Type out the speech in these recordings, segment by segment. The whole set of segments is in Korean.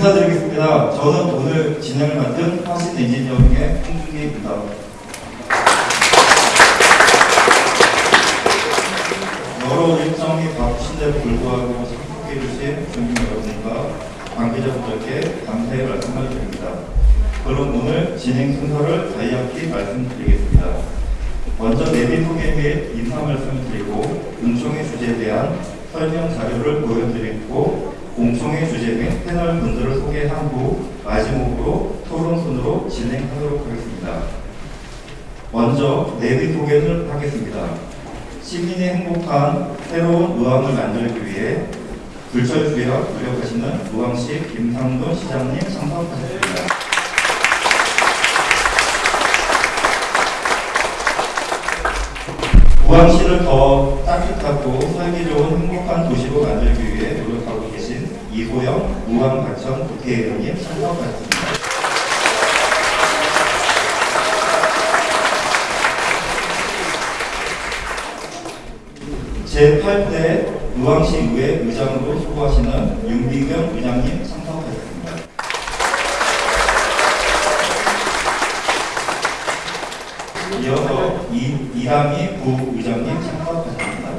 인사드리겠습니다. 저는 오늘 진행을 맡은 화신 엔지니어링의 홍준기입니다. 여러 일정이 바쁘신데도 불구하고 참석해 주신 주민 여러분과 관계자분들께 감사의 말씀을 드립니다. 그럼 오늘 진행 순서를 간략히 말씀드리겠습니다. 먼저 내빈 소개 및 인사 말씀을 드리고 공청회 주제에 대한 설명 자료를 보여드리고 공청회 주제 및 패널 분들을 소개한 후 마지막으로 토론순으로 진행하도록 하겠습니다. 먼저 내빈 소개를 하겠습니다. 시민이 행복한 새로운 의왕을 만들기 위해 불철주야 노력하시는 의왕시 김상돈 시장님 참석하셨습니다. 우왕시를 더 따뜻하고 살기 좋은 행복한 도시로 만들기 위해 이소영 우왕과천 국회의원님 참석하셨습니다. 제8대 우왕시의회 의장으로 수고하시는 윤비경 의장님 참석하셨습니다. 이어서 이, 이ram이 부의장님 참석하셨습니다.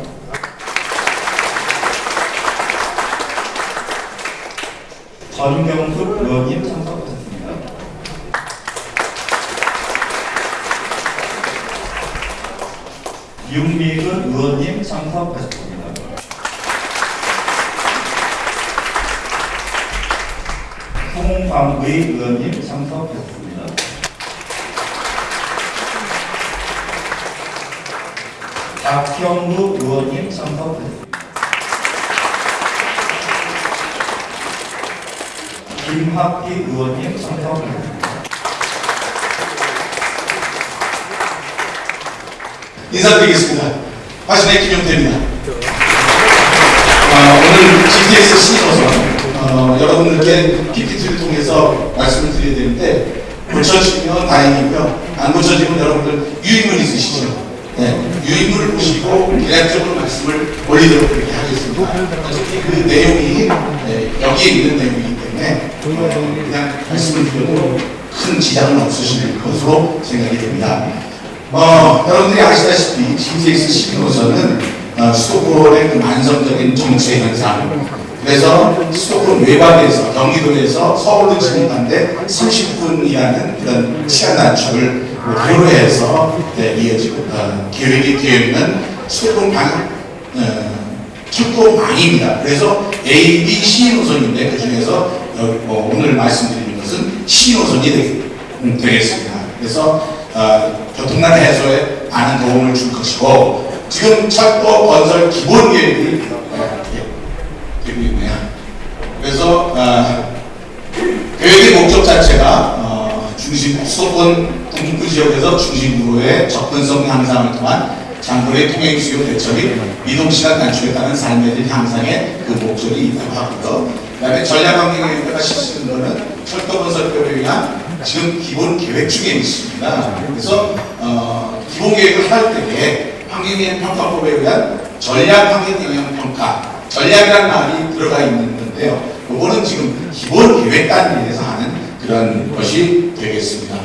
전경숙 의원님 참석하셨습니다. 윤미근 의원님 참석하셨습니다. 송광의 의원님 참석하셨습니다. 박형무 의원님 참석하셨습니다. 김학기 의원님 참석하셨습니다. 인사드리겠습니다. 화신의 김용태입니다. 어, 오늘 GTX 신호선 어, 여러분들께 PPT를 통해서 말씀을 드려야 되는데 고쳐지면 다행이고요. 안 고쳐지면 여러분들 유인물 있으시죠? 네, 유인물을 보시고 계략적으로 말씀을 올리도록 그렇게 하겠습니다. 어차피 그 내용이 네, 여기에 있는 내용이기 때문에 어, 그냥 말씀을 드려도 큰 지장은 없으실 것으로 생각이 됩니다. 어, 여러분들이 아시다시피 GTX 11호선은 어, 수도권의 그 만성적인 정체 현상 그래서 수도권 외곽에서 경기도에서 서울을 진입하는데 30분이라는 그런 시간 단축을 목표로 해서 네, 이어지고 어, 계획이 되어 있는 수도권 방 어, 출도망입니다. 그래서 A, B, C 노선인데 그 중에서 어, 오늘 말씀드리는 것은 음, 되겠습니다. 그래서 어, 교통난 해소에 많은 도움을 줄 것이고 지금 철도 건설 기본 계획이 어, 예, 되고 있네요. 그래서 어, 계획의 목적 자체가 어, 중심 수도권 동북부 지역에서 중심부로의 접근성 향상을 통한 장거리 통행 수요 대처 및 이동 시간 단축에 따른 삶의 질 향상에 그 목적이 있다고 하고요. 그다음에 전략환경계획가 실시는 것은 철도 건설법에 의한 지금 기본 계획 중에 있습니다. 그래서 어, 기본 계획을 할 때에 환경영향평가법에 의한 전략 환경영향평가 전략이라는 말이 들어가 있는 건데요. 그거는 지금 기본 계획 단위에서 하는 그런 것이 되겠습니다.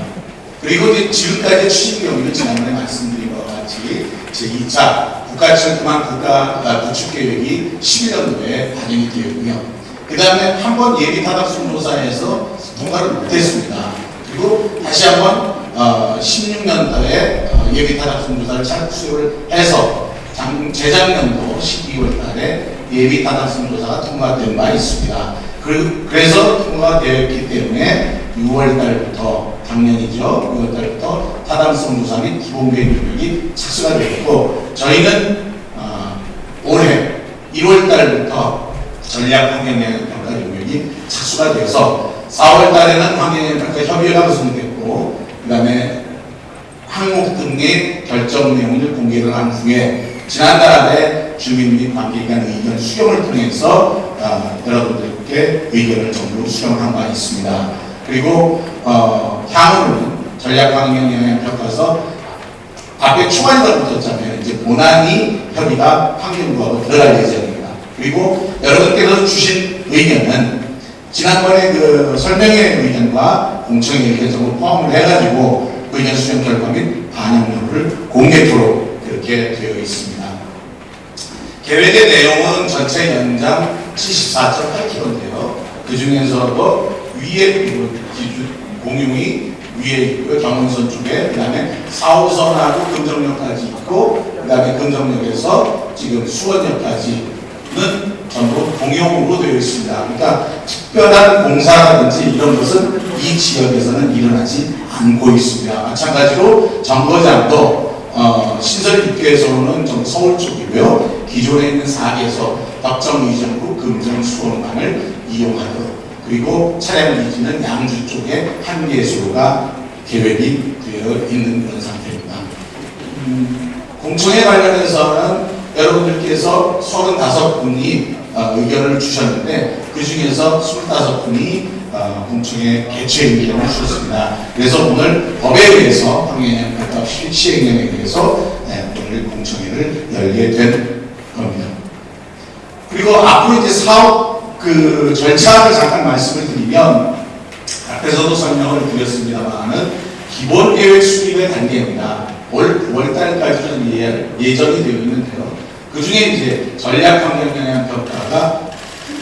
그리고 이제 지금까지 추진 경위는 지난번에 말씀드린 것 같이 제2차 국가철도망 국가 아, 구축 계획이 11년도에 반영이 되었고요. 그 다음에 한 번 예비 타당 순조사에서 통과를 못했습니다. 그리고 다시 한번 어, 16년도에 어, 예비 타당 순조사를 착수를 해서 장, 재작년도 12월 달에 예비 타당 순조사가 통과된 바 있습니다. 그, 그래서 통과가 되었기 때문에 6월 달부터 작년이죠. 6월 달부터 타당성 조사 및 기본계획 능력이 착수가 되었고 저희는 어, 올해 1월 달부터 전략 환경영향 평가 능력이 착수가 되어서 4월 달에는 환경영향 평가 협의회가 구성됐고 그 다음에 항목 등의 결정 내용을 공개를 한 후에 지난달에 주민 및 관계기관 의견 수렴을 통해서 어, 여러분들께 의견을 전부 수렴한 바 있습니다. 그리고 어, 향후는 전략환경영향평가서 앞에 초안이가 붙었잖아요. 이제 본안이 협의가 환경부하고 들어갈 예정입니다. 그리고 여러분께서 주신 의견은 지난번에 그 설명회 의견과 공청회 의견 정도 포함을 해가지고 의견 수렴 결과 및 반영 여부를 공개토록 그렇게 되어 있습니다. 계획의 내용은 전체 연장 74.8km인데요. 그 중에서도 위에 기준 공용이 위에 있고요. 경운선 쪽에 그 다음에 4호선하고 금정역까지 있고 그 다음에 금정역에서 지금 수원역까지 는 전부 공용으로 되어 있습니다. 그러니까 특별한 공사라든지 이런 것은 이 지역에서는 일어나지 않고 있습니다. 마찬가지로 정거장도 어, 신설 입구에서는 좀 서울 쪽이고요. 기존에 있는 4개에서 덕정 이전구 금정 수원간을 이용하도록 그리고 차량 위치는 양주 쪽에 한 개소가 계획이 되어 있는 그런 상태입니다. 음, 공청회 관련해서는 여러분들께서 35분이 어, 의견을 주셨는데 그 중에서 25분이 어, 공청회 개최 의견을 주셨습니다. 그래서 오늘 법에 의해서 황해연합 시행령에 의해서 네, 오늘 공청회를 열게 된 겁니다. 그리고 앞으로 이제 사업 그 절차를 잠깐 말씀을 드리면 앞에서도 설명을 드렸습니다만은 기본 계획 수립의 단계입니다. 올 9월달까지는 예, 예정이 되어 있는데요. 그 중에 이제 전략 환경 영향 평가가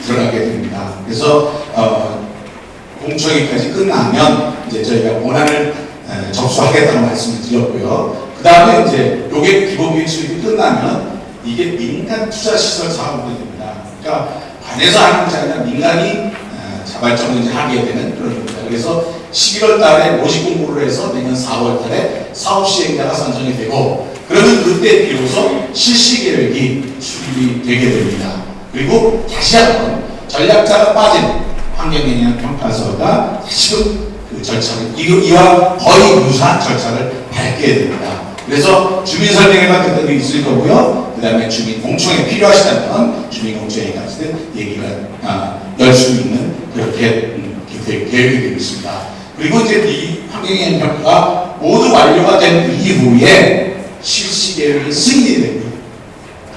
들어가게 됩니다. 그래서 어, 공청회까지 끝나면 이제 저희가 원안을 에, 접수하겠다는 말씀을 드렸고요. 그 다음에 이제 요게 기본 계획 수립이 끝나면 이게 민간 투자 시설 사업이 됩니다. 그러니까 관에서 하는 것이 아니라 민간이 어, 자발적으로 하게 되는 그런 겁니다. 그래서 11월 달에 모집 공고를 해서 내년 4월 달에 사업 시행자가 선정이 되고 그러면 그때 비로소 실시 계획이 수립이 되게 됩니다. 그리고 다시 한번 전략자가 빠진 환경영향 평가서가 다시금 그 절차를 이와 거의 유사한 절차를 밟게 됩니다. 그래서 주민 설명회가 그때도 있을 거고요. 그 다음에 주민 공청회 필요하시다면 주민 공청회까지는 얘기가 아, 열수 있는 그렇게 음, 계획- 계획이 되어 있습니다. 그리고 이제 이 환경영향 평가가 모두 완료가 된 이후에 실시 계획이 승인이 됩니다.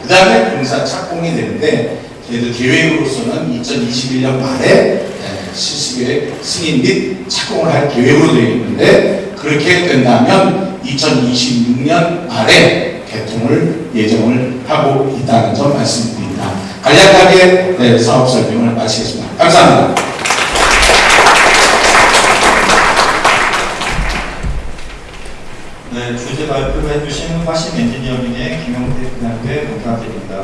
그 다음에 공사 착공이 되는데 저희들 계획으로서는 2021년 말에 에, 실시계획 승인 및 착공을 할 계획으로 되어 있는데 그렇게 된다면 2026년 말에 개통을 예정을 하고 있다는 점 말씀드립니다. 간략하게 네, 사업 설명을 마치겠습니다. 감사합니다. 네, 주제 발표를 해주신 화신 엔지니어링의 김영태 부장께 감사드립니다.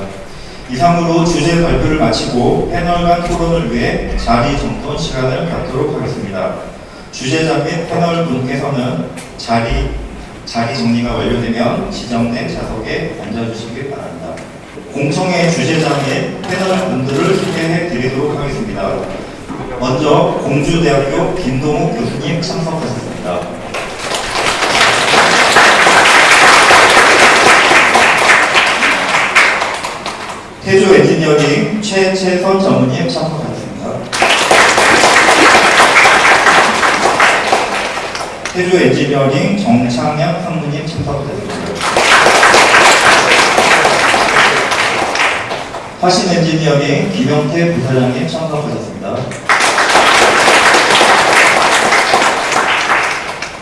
이상으로 주제 발표를 마치고 패널 간 토론을 위해 자리 정돈 시간을 갖도록 하겠습니다. 주제자 및 패널 분께서는 자리, 자리 정리가 완료되면 지정된 좌석에 앉아주시기 바랍니다. 공청회 주제자 및 패널 분들을 소개해 드리도록 하겠습니다. 먼저 공주대학교 김동욱 교수님 참석하셨습니다. 태조 엔지니어링 최채선 전무님 참석하셨습니다. 태조 엔지니어링 정창양 상무님 참석하셨습니다. 화신 엔지니어링 김영태 부사장님 참석하셨습니다.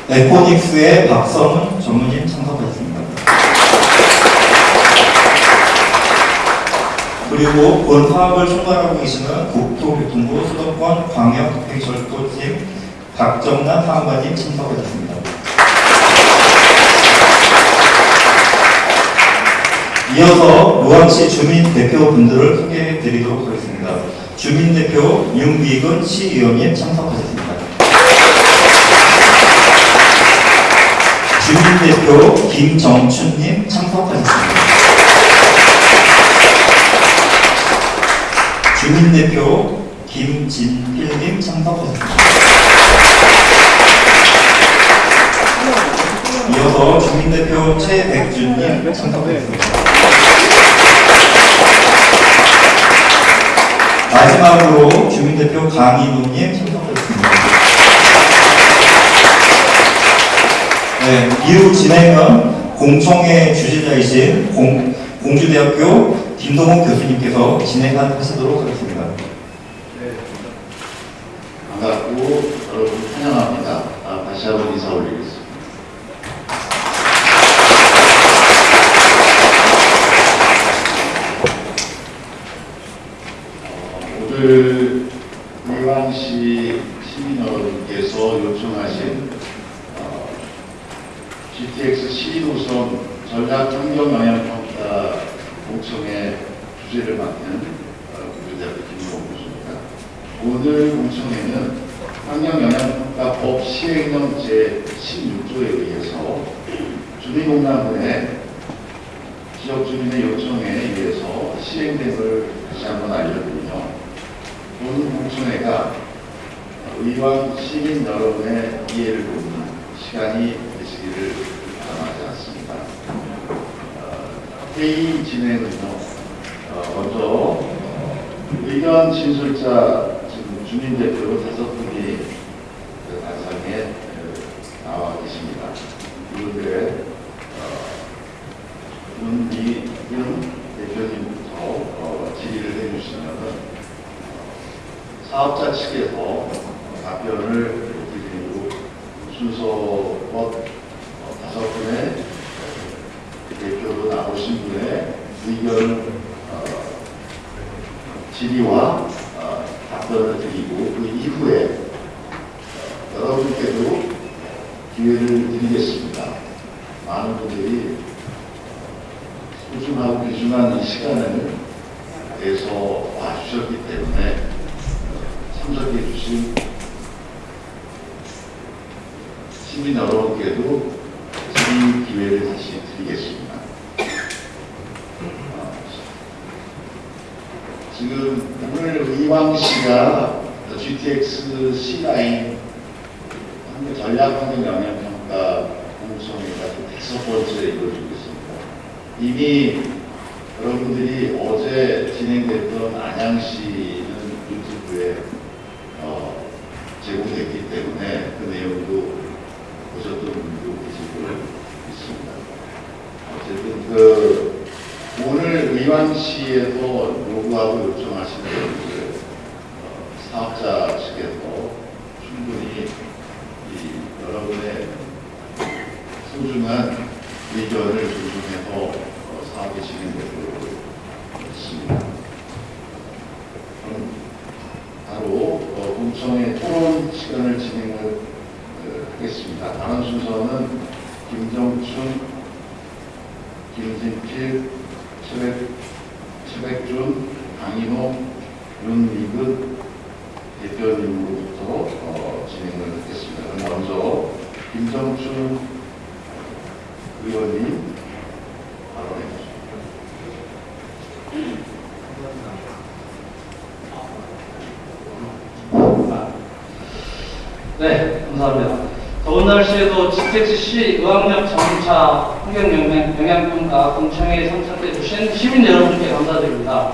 에코닉스의 박성훈 전무님 참석하셨습니다. 그리고 본 사업을 총괄하고 계시는 국토교통부 수도권 광역특별철도팀 박정남 사무관님 참석하셨습니다. 이어서 노왕시 주민 대표분들을 소개해 드리도록 하겠습니다. 주민 대표 윤비근 시의원님 참석하셨습니다. 주민 대표 김정춘님 참석하셨습니다. 주민대표 김진필님 참석하셨습니다. 이어서 주민대표 최백준님 참석하셨습니다. 마지막으로 주민대표 강인우님 참석하셨습니다. 네, 이후 진행은 공청회 주재자이신 공, 공주대학교 김동욱 교수님께서 진행하시도록 하겠습니다. 감사하고 여러분 환영합니다. 아, 다시 한번 인사 올리겠습니다. 어, 오늘 의왕시 시민 여러분께서 요청하신 어, GTX 시도선 전략 환경 영향평가 공청회 주제를 맡는 어, 국민대학교 김용호 교수입니다. 오늘 공청회는 환경영향평가법 시행령 제16조에 의해서 주민공단의 지역 주민의 요청에 의해서 시행됨을 다시 한번 알려드리며 오늘 공청회가 의왕 시민 여러분의 이해를 돕는 시간이 되시기를 바람하지 않습니다. 어, 회의 진행은요, 어, 먼저 어, 의견 진술자 지금 주민 대표 다섯 분이 그 단상에 어, 나와 계십니다. 이분들의 어, 문미윤 대표님부터 어, 질의를 해주시면은 사업자 측에서 어, 답변을 드리고 순서껏 어, 다섯 분의 대표로 나오신 분의 의견을 어, 질의와 어, 답변을 드리고 그 이후에 어, 여러분께도 기회를 드리겠습니다. 많은 분들이 소중하고 귀중한 이 시간을 내서 와주셨기 때문에 참석해 주신 시민 여러분께도 질의 기회를 다시 드리겠습니다. 어, 지금 오늘 의왕시가 GTX C라인 한국 전략 환경 영향평가 공청회가 다섯 번째 이루어지고 있습니다. 이미 여러분들이 어제 진행됐던 안양시는 유튜브에 어, 제공됐기 때문에 그 내용도 보셨던 분도 계시고 있습니다. 어쨌든 그 오늘 의왕시에서 요구하고 요청하신 분들 어, 사업자 측에서 충분히 이 여러분의 소중한 의견을 존중해서 어, 사업이 진행되도록 있습니다. 그럼 바로 어, 공청회 토론 시간을 진행을 어, 하겠습니다. 다음 순서는 김정춘, 김진필, 최백, 최백준, 강인호, 윤미근 대표님으로부터 어, 진행을 하겠습니다. 그럼 먼저 김정춘 의원님 발언해 주십시오. 네, 감사합니다. 더운 GTX-C 의학력 자동차 환경영향평가 공청회에 참석해 주신 시민 여러분께 감사드립니다.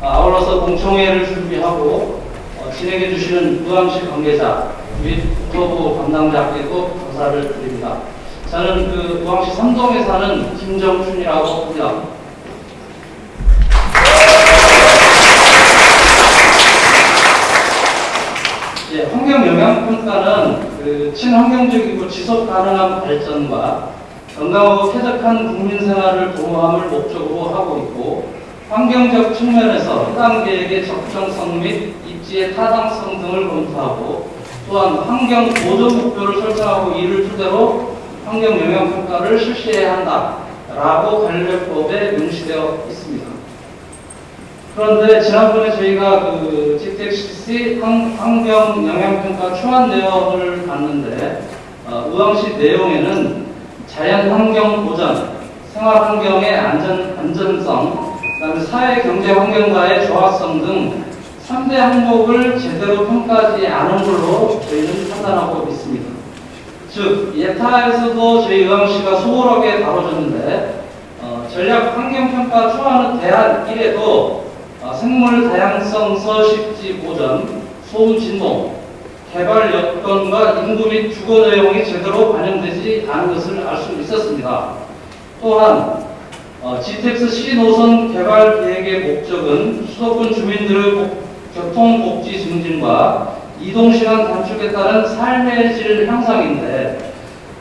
아, 아울러서 공청회를 준비하고 어, 진행해 주시는 의왕시 관계자 및 국토부 담당자께도 감사를 드립니다. 저는 그 의왕시 삼동에 사는 김정춘이라고 합니다. 예, 환경 영향 평가는 그 친환경적이고 지속 가능한 발전과 건강하고 쾌적한 국민 생활을 보호함을 목적으로 하고 있고 환경적 측면에서 해당 계획의 적정성 및 입지의 타당성 등을 검토하고 또한 환경 보존 목표를 설정하고 이를 토대로 환경 영향 평가를 실시해야 한다라고 관련법에 명시되어 있습니다. 그런데 지난번에 저희가 그 GTX-C 환경 영향평가 초안 내역을 봤는데 어, 의왕시 내용에는 자연 환경 보전, 생활 환경의 안전 안전성, 그다음에 사회 경제 환경과의 조화성 등 3대 항목을 제대로 평가하지 않은 걸로 저희는 판단하고 있습니다. 즉 예타에서도 저희 의왕시가 소홀하게 다뤄졌는데 어, 전략 환경평가 초안의 대안 1에도 어, 생물 다양성 서식지 보전, 소음 진동, 개발 여건과 인구 및 주거 내용이 제대로 반영되지 않은 것을 알 수 있었습니다. 또한 어, GTX C 노선 개발 계획의 목적은 수도권 주민들의 복- 교통 복지 증진과 이동시간 단축에 따른 삶의 질 향상인데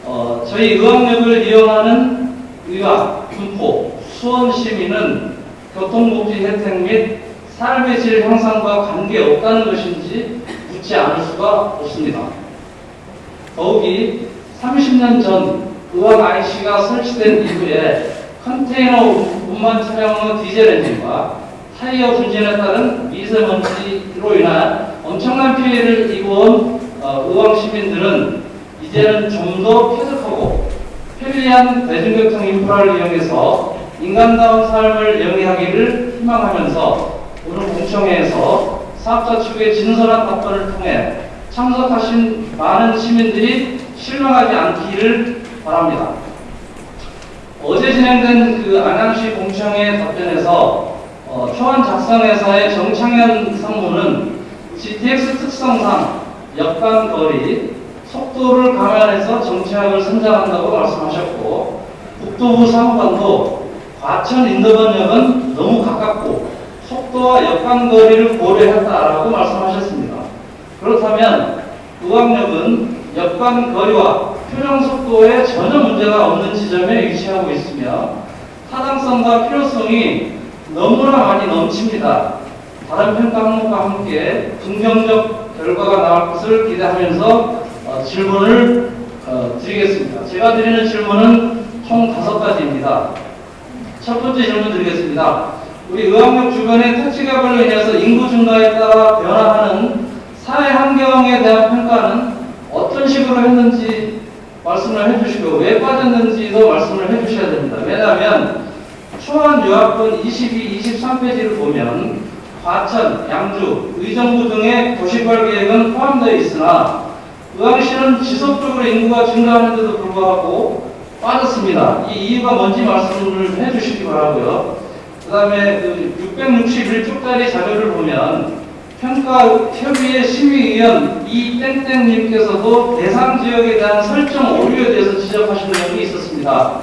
어, 저희 의학역을 이용하는 의학, 군포, 수원 시민은 교통복지 혜택 및 삶의 질 향상과 관계없다는 것인지 묻지 않을 수가 없습니다. 더욱이 30년 전 의학 IC가 설치된 이후에 컨테이너 운반 차량의 디젤 엔진과 타이어 분진에 따른 미세먼지로 인한 엄청난 피해를 입어온 어, 의왕 시민들은 이제는 좀 더 쾌적하고 편리한 대중교통 인프라를 이용해서 인간다운 삶을 영위하기를 희망하면서 오늘 공청회에서 사업자 측의 진솔한 답변을 통해 참석하신 많은 시민들이 실망하지 않기를 바랍니다. 어제 진행된 그 안양시 공청회 답변에서 어, 초안 작성회사의 정창현 상무는 GTX 특성상 역간 거리, 속도를 감안해서 정책을 선정한다고 말씀하셨고 국토부 사무관도 과천 인도변역은 너무 가깝고 속도와 역간 거리를 고려했다라고 말씀하셨습니다. 그렇다면 의왕역은 역간 거리와 표정 속도에 전혀 문제가 없는 지점에 위치하고 있으며 타당성과 필요성이 너무나 많이 넘칩니다. 다른 평가 항목과 함께 긍정적 결과가 나올 것을 기대하면서 어, 질문을 어, 드리겠습니다. 제가 드리는 질문은 총 다섯 가지입니다. 첫 번째 질문 드리겠습니다. 우리 의학역 주변의 택지 개발로 인해서 인구 증가에 따라 변화하는 사회 환경에 대한 평가는 어떤 식으로 했는지 말씀을 해주시고 왜 빠졌는지도 말씀을 해주셔야 됩니다. 왜냐하면 초안 요약본 22, 23페이지를 보면 과천, 양주, 의정부 등의 도시개발 계획은 포함되어 있으나 의왕시는 지속적으로 인구가 증가하는데도 불구하고 빠졌습니다. 이 이유가 뭔지 말씀을 해주시기 바라고요. 그 다음에 그 661쪽짜리 자료를 보면 평가 협의회 심의위원 이땡땡님께서도 대상 지역에 대한 설정 오류에 대해서 지적하시는 내용이 있었습니다.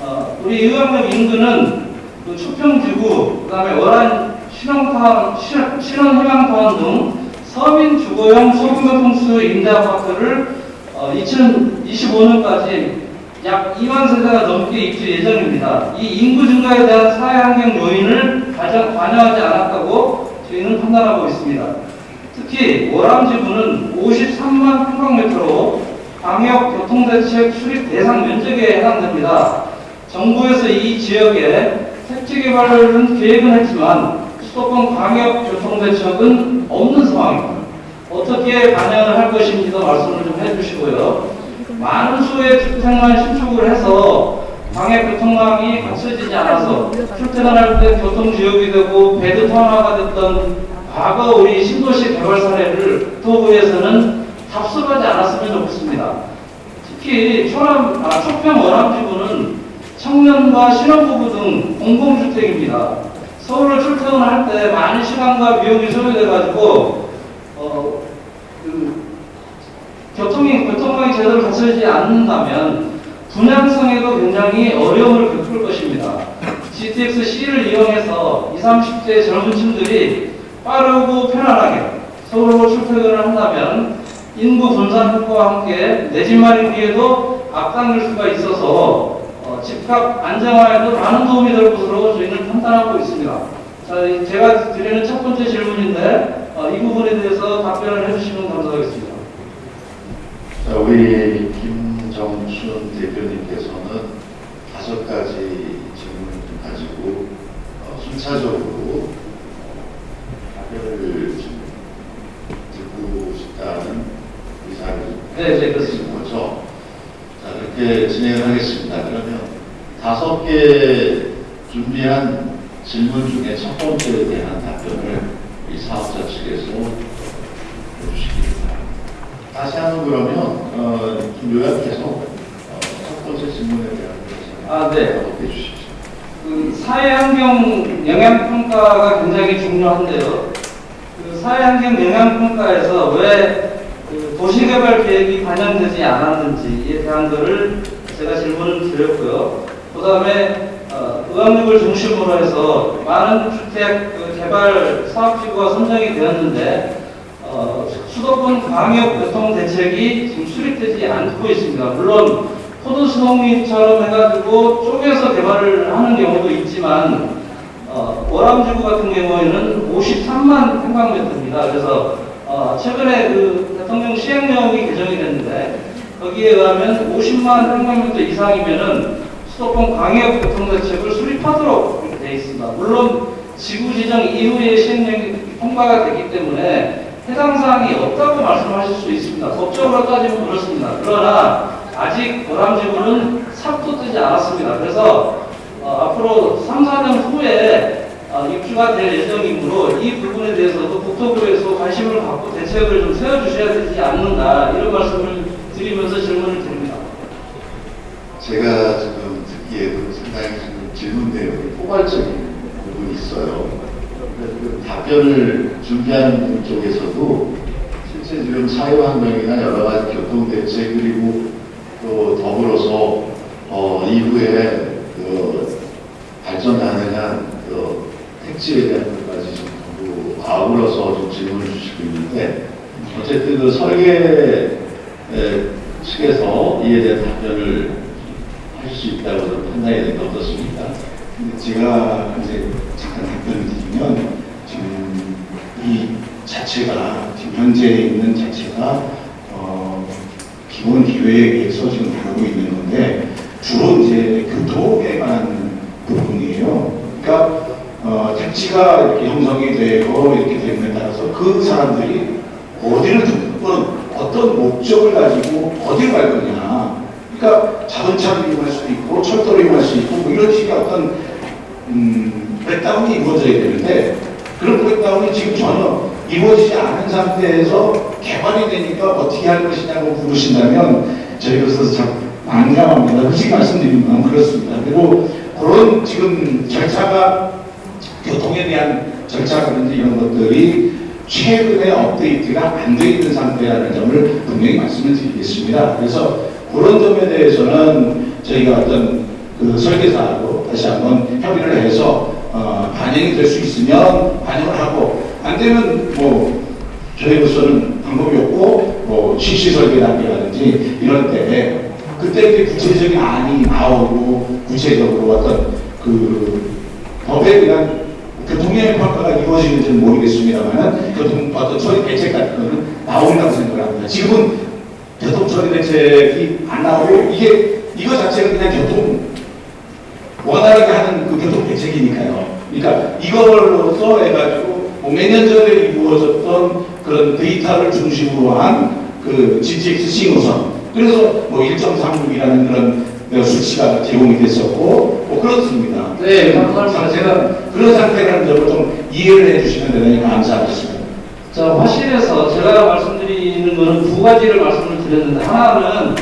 어, 우리 의왕역 인근은 그 초평지구, 그 다음에 월안 신혼타운, 신- 신혼희망타운 등 서민 주거용 소규모 평수 임대아파트를 어, 2025년까지 약 2만 세대가 넘게 입주 예정입니다. 이 인구 증가에 대한 사회환경 요인을 가장 반영하지 않았다고 저희는 판단하고 있습니다. 특히 월암지구는 53만 평방미터로 방역교통대책 수립 대상 면적에 해당됩니다. 정부에서 이 지역에 택지 개발은 계획은 했지만 수도권 광역교통대책은 없는 상황입니다. 어떻게 반영을 할 것인지도 말씀을 좀 해주시고요. 많은 수의 주택만 신축을 해서 광역교통망이 갖춰지지 않아서 출퇴근할 때 교통지역이 되고 배드타운화가 됐던 과거 우리 신도시 개발 사례를 도부에서는 답습하지 않았으면 좋겠습니다. 특히 초남, 아, 초평 원암지구는 청년과 신혼부부 등 공공주택입니다. 서울을 출퇴근할 때 많은 시간과 비용이 소요돼가지고 어, 그 교통이 교통망이 제대로 갖춰지지 않는다면 분양성에도 굉장히 어려움을 겪을 것입니다. GTX C를 이용해서 20, 30대 젊은 층들이 빠르고 편안하게 서울로 출퇴근을 한다면 인구 분산 효과와 함께 내 집 마련기에도 앞당길 수가 있어서 어, 집값 안정화에도 많은 도움이 될 것으로 저희는 판단하고 있습니다. 자, 이 제가 드리는 첫 번째 질문인데 어, 이 부분에 대해서 답변을 해주시면 감사하겠습니다. 자, 우리 김정춘 대표님께서는 다섯 가지 질문을 좀 가지고 어, 순차적으로 어, 답변을 좀 듣고 싶다는 의사를 네, 네, 그렇습니다. 거죠. 자, 그렇게 진행을 하겠습니다. 그러면 다섯 개 준비한 질문 중에 첫 번째에 대한 답변을 이 사업자 측에서 해주시기 바랍니다. 다시 한번 그러면 어, 좀 요약해서 어, 첫 번째 질문에 대한 아, 네. 답해 주십시오. 그 사회환경 영향평가가 굉장히 중요한데요. 그 사회환경 영향평가에서 왜 그 도시개발 계획이 반영되지 않았는지에 대한 것을 제가 질문을 드렸고요. 그 다음에 어, 의왕역을 중심으로 해서 많은 주택 그 개발 사업지구가 선정이 되었는데 어, 수도권 광역 교통 대책이 지금 수립되지 않고 있습니다. 물론 포도 수동립처럼 해가지고 쪼개서 개발을 하는 경우도 있지만 어, 월암지구 같은 경우에는 53만 평방미터입니다. 그래서 어, 최근에 그 대통령 시행령이 개정이 됐는데 거기에 의하면 50만 평방미터 이상이면은 수도권 광역 교통대책을 수립하도록 되어 있습니다. 물론 지구 지정 이후에 시행령이 통과가 되기 때문에 해당 사항이 없다고 말씀하실 수 있습니다. 법적으로 따지면 그렇습니다. 그러나 아직 월암지구는 삽도 뜨지 않았습니다. 그래서 어, 앞으로 3, 4년 후에 어, 입주가 될 예정이므로 이 부분에 대해서도 국토부에서 관심을 갖고 대책을 좀 세워주셔야 되지 않는가 이런 말씀을 드리면서 질문을 드립니다. 제가 지금 듣기에도 상당히 지금 질문 내용이 포괄적인 부분이 있어요. 그 답변을 준비하는 분 쪽에서도 실제 지금 사회환경이나 여러 가지 교통대책 그리고 또 더불어서 어, 이후에 그 발전 가능한 그 택지에 대한 것까지 좀 전부 아우러서 좀 질문을 주시고 있는데 어쨌든 그 설계 에, 측에서 이에 대한 답변을 할 수 있다고 저는 판단이 되는데 어떻습니까? 근데 제가 이제 잠깐 답변을 드리면 지금 이 자체가 지금 현재 있는 자체가 어, 기본 기획에서 지금 다루고 있는 건데 주로 이제 교통에 관한 부분이에요. 그러니까 어, 택지가 이렇게 형성이 되고 이렇게 됨에 따라서 그 사람들이 어디를 듣건 어떤 목적을 가지고 어디를 갈 거냐. 그러니까 자동차를 이용할 수도 있고 철도를 이용할 수 있고 뭐 이런 식의 어떤 음, 브렉다운이 이루어져야 되는데 그런 브렉다운이 지금 전혀 이루어지지 않은 상태에서 개발이 되니까 어떻게 할 것이냐고 물으신다면 저희로서 참 난감합니다. 솔직히 말씀드리면 그렇습니다. 그리고 그런 지금 절차가 교통에 대한 절차라든지 이런 것들이 최근에 업데이트가 안돼 있는 상태라는 점을 분명히 말씀을 드리겠습니다. 그래서 그런 점에 대해서는 저희가 어떤 그 설계사하고 다시 한번 협의를 해서 어, 반영이 될 수 있으면 반영을 하고 안 되면 뭐 저희로서는 방법이 없고 뭐 실시 설계 단계라든지 이런 때 그때 이제 구체적인 안이 나오고 구체적으로 어떤 그 법에 대한 교통량의 평가가 이루어지는지는 모르겠습니다만 교통 어떤 처리 대책 같은 거는 나온다고 생각을 합니다. 지금은 교통 처리 대책이 안 나오고 이게 이거 자체는 그냥 교통 원활하게 하는 그 교통 대책이니까요. 그러니까 이걸로써 해가지고 뭐 몇년 전에 이루어졌던 그런 데이터를 중심으로 한 그 GTX 신호선 그래서 뭐 1.36이라는 그런 그 수치가 제공이 됐었고 뭐 그렇습니다. 네, 감사합니다. 상태가 그런 상태라는 점을 좀 이해를 해주시면 대단히 감사하겠습니다. 자, 화실에서 제가 말씀드리는 거는 두 가지를 말씀을 드렸는데 하나는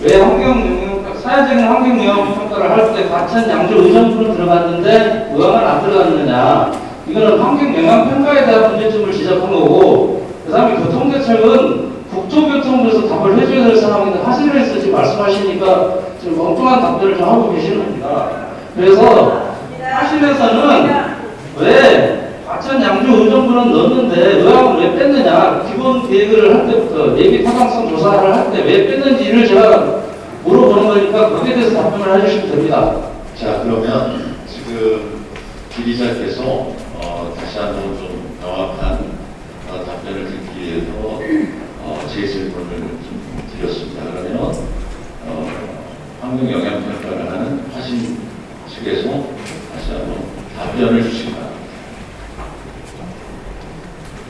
왜 환경 영향, 사회적인 환경 영향 평가를 할때 과천 양조 의정부로 들어갔는데 의왕은 안 들어갔느냐 이거는 환경 영향 평가에 대한 문제점을 지적한 거고 그 다음에 교통대책은 국토교통부에서 답을 해줘야 될 상황인데 화실에서 지금 말씀하시니까 지금 엉뚱한 답변을 좀 하고 계시는 겁니다. 그래서 화실에서는 왜 과천 양주 의정부는 넣었는데 의학을 왜 뺐느냐 기본 계획을 할 때부터 예비 타당성 조사를 할 때 왜 뺐는지를 제가 물어보는 거니까 거기에 대해서 답변을 해주시면 됩니다. 자 그러면 지금 기리자께서 어, 다시 한번 좀 명확한 어, 답변을 듣기 위해서 어, 제 질문을 좀 드렸습니다. 그러면 어, 환경 영향 평가를 하는 화신 측에서 다시 한번 답변을 주시기 바랍니다.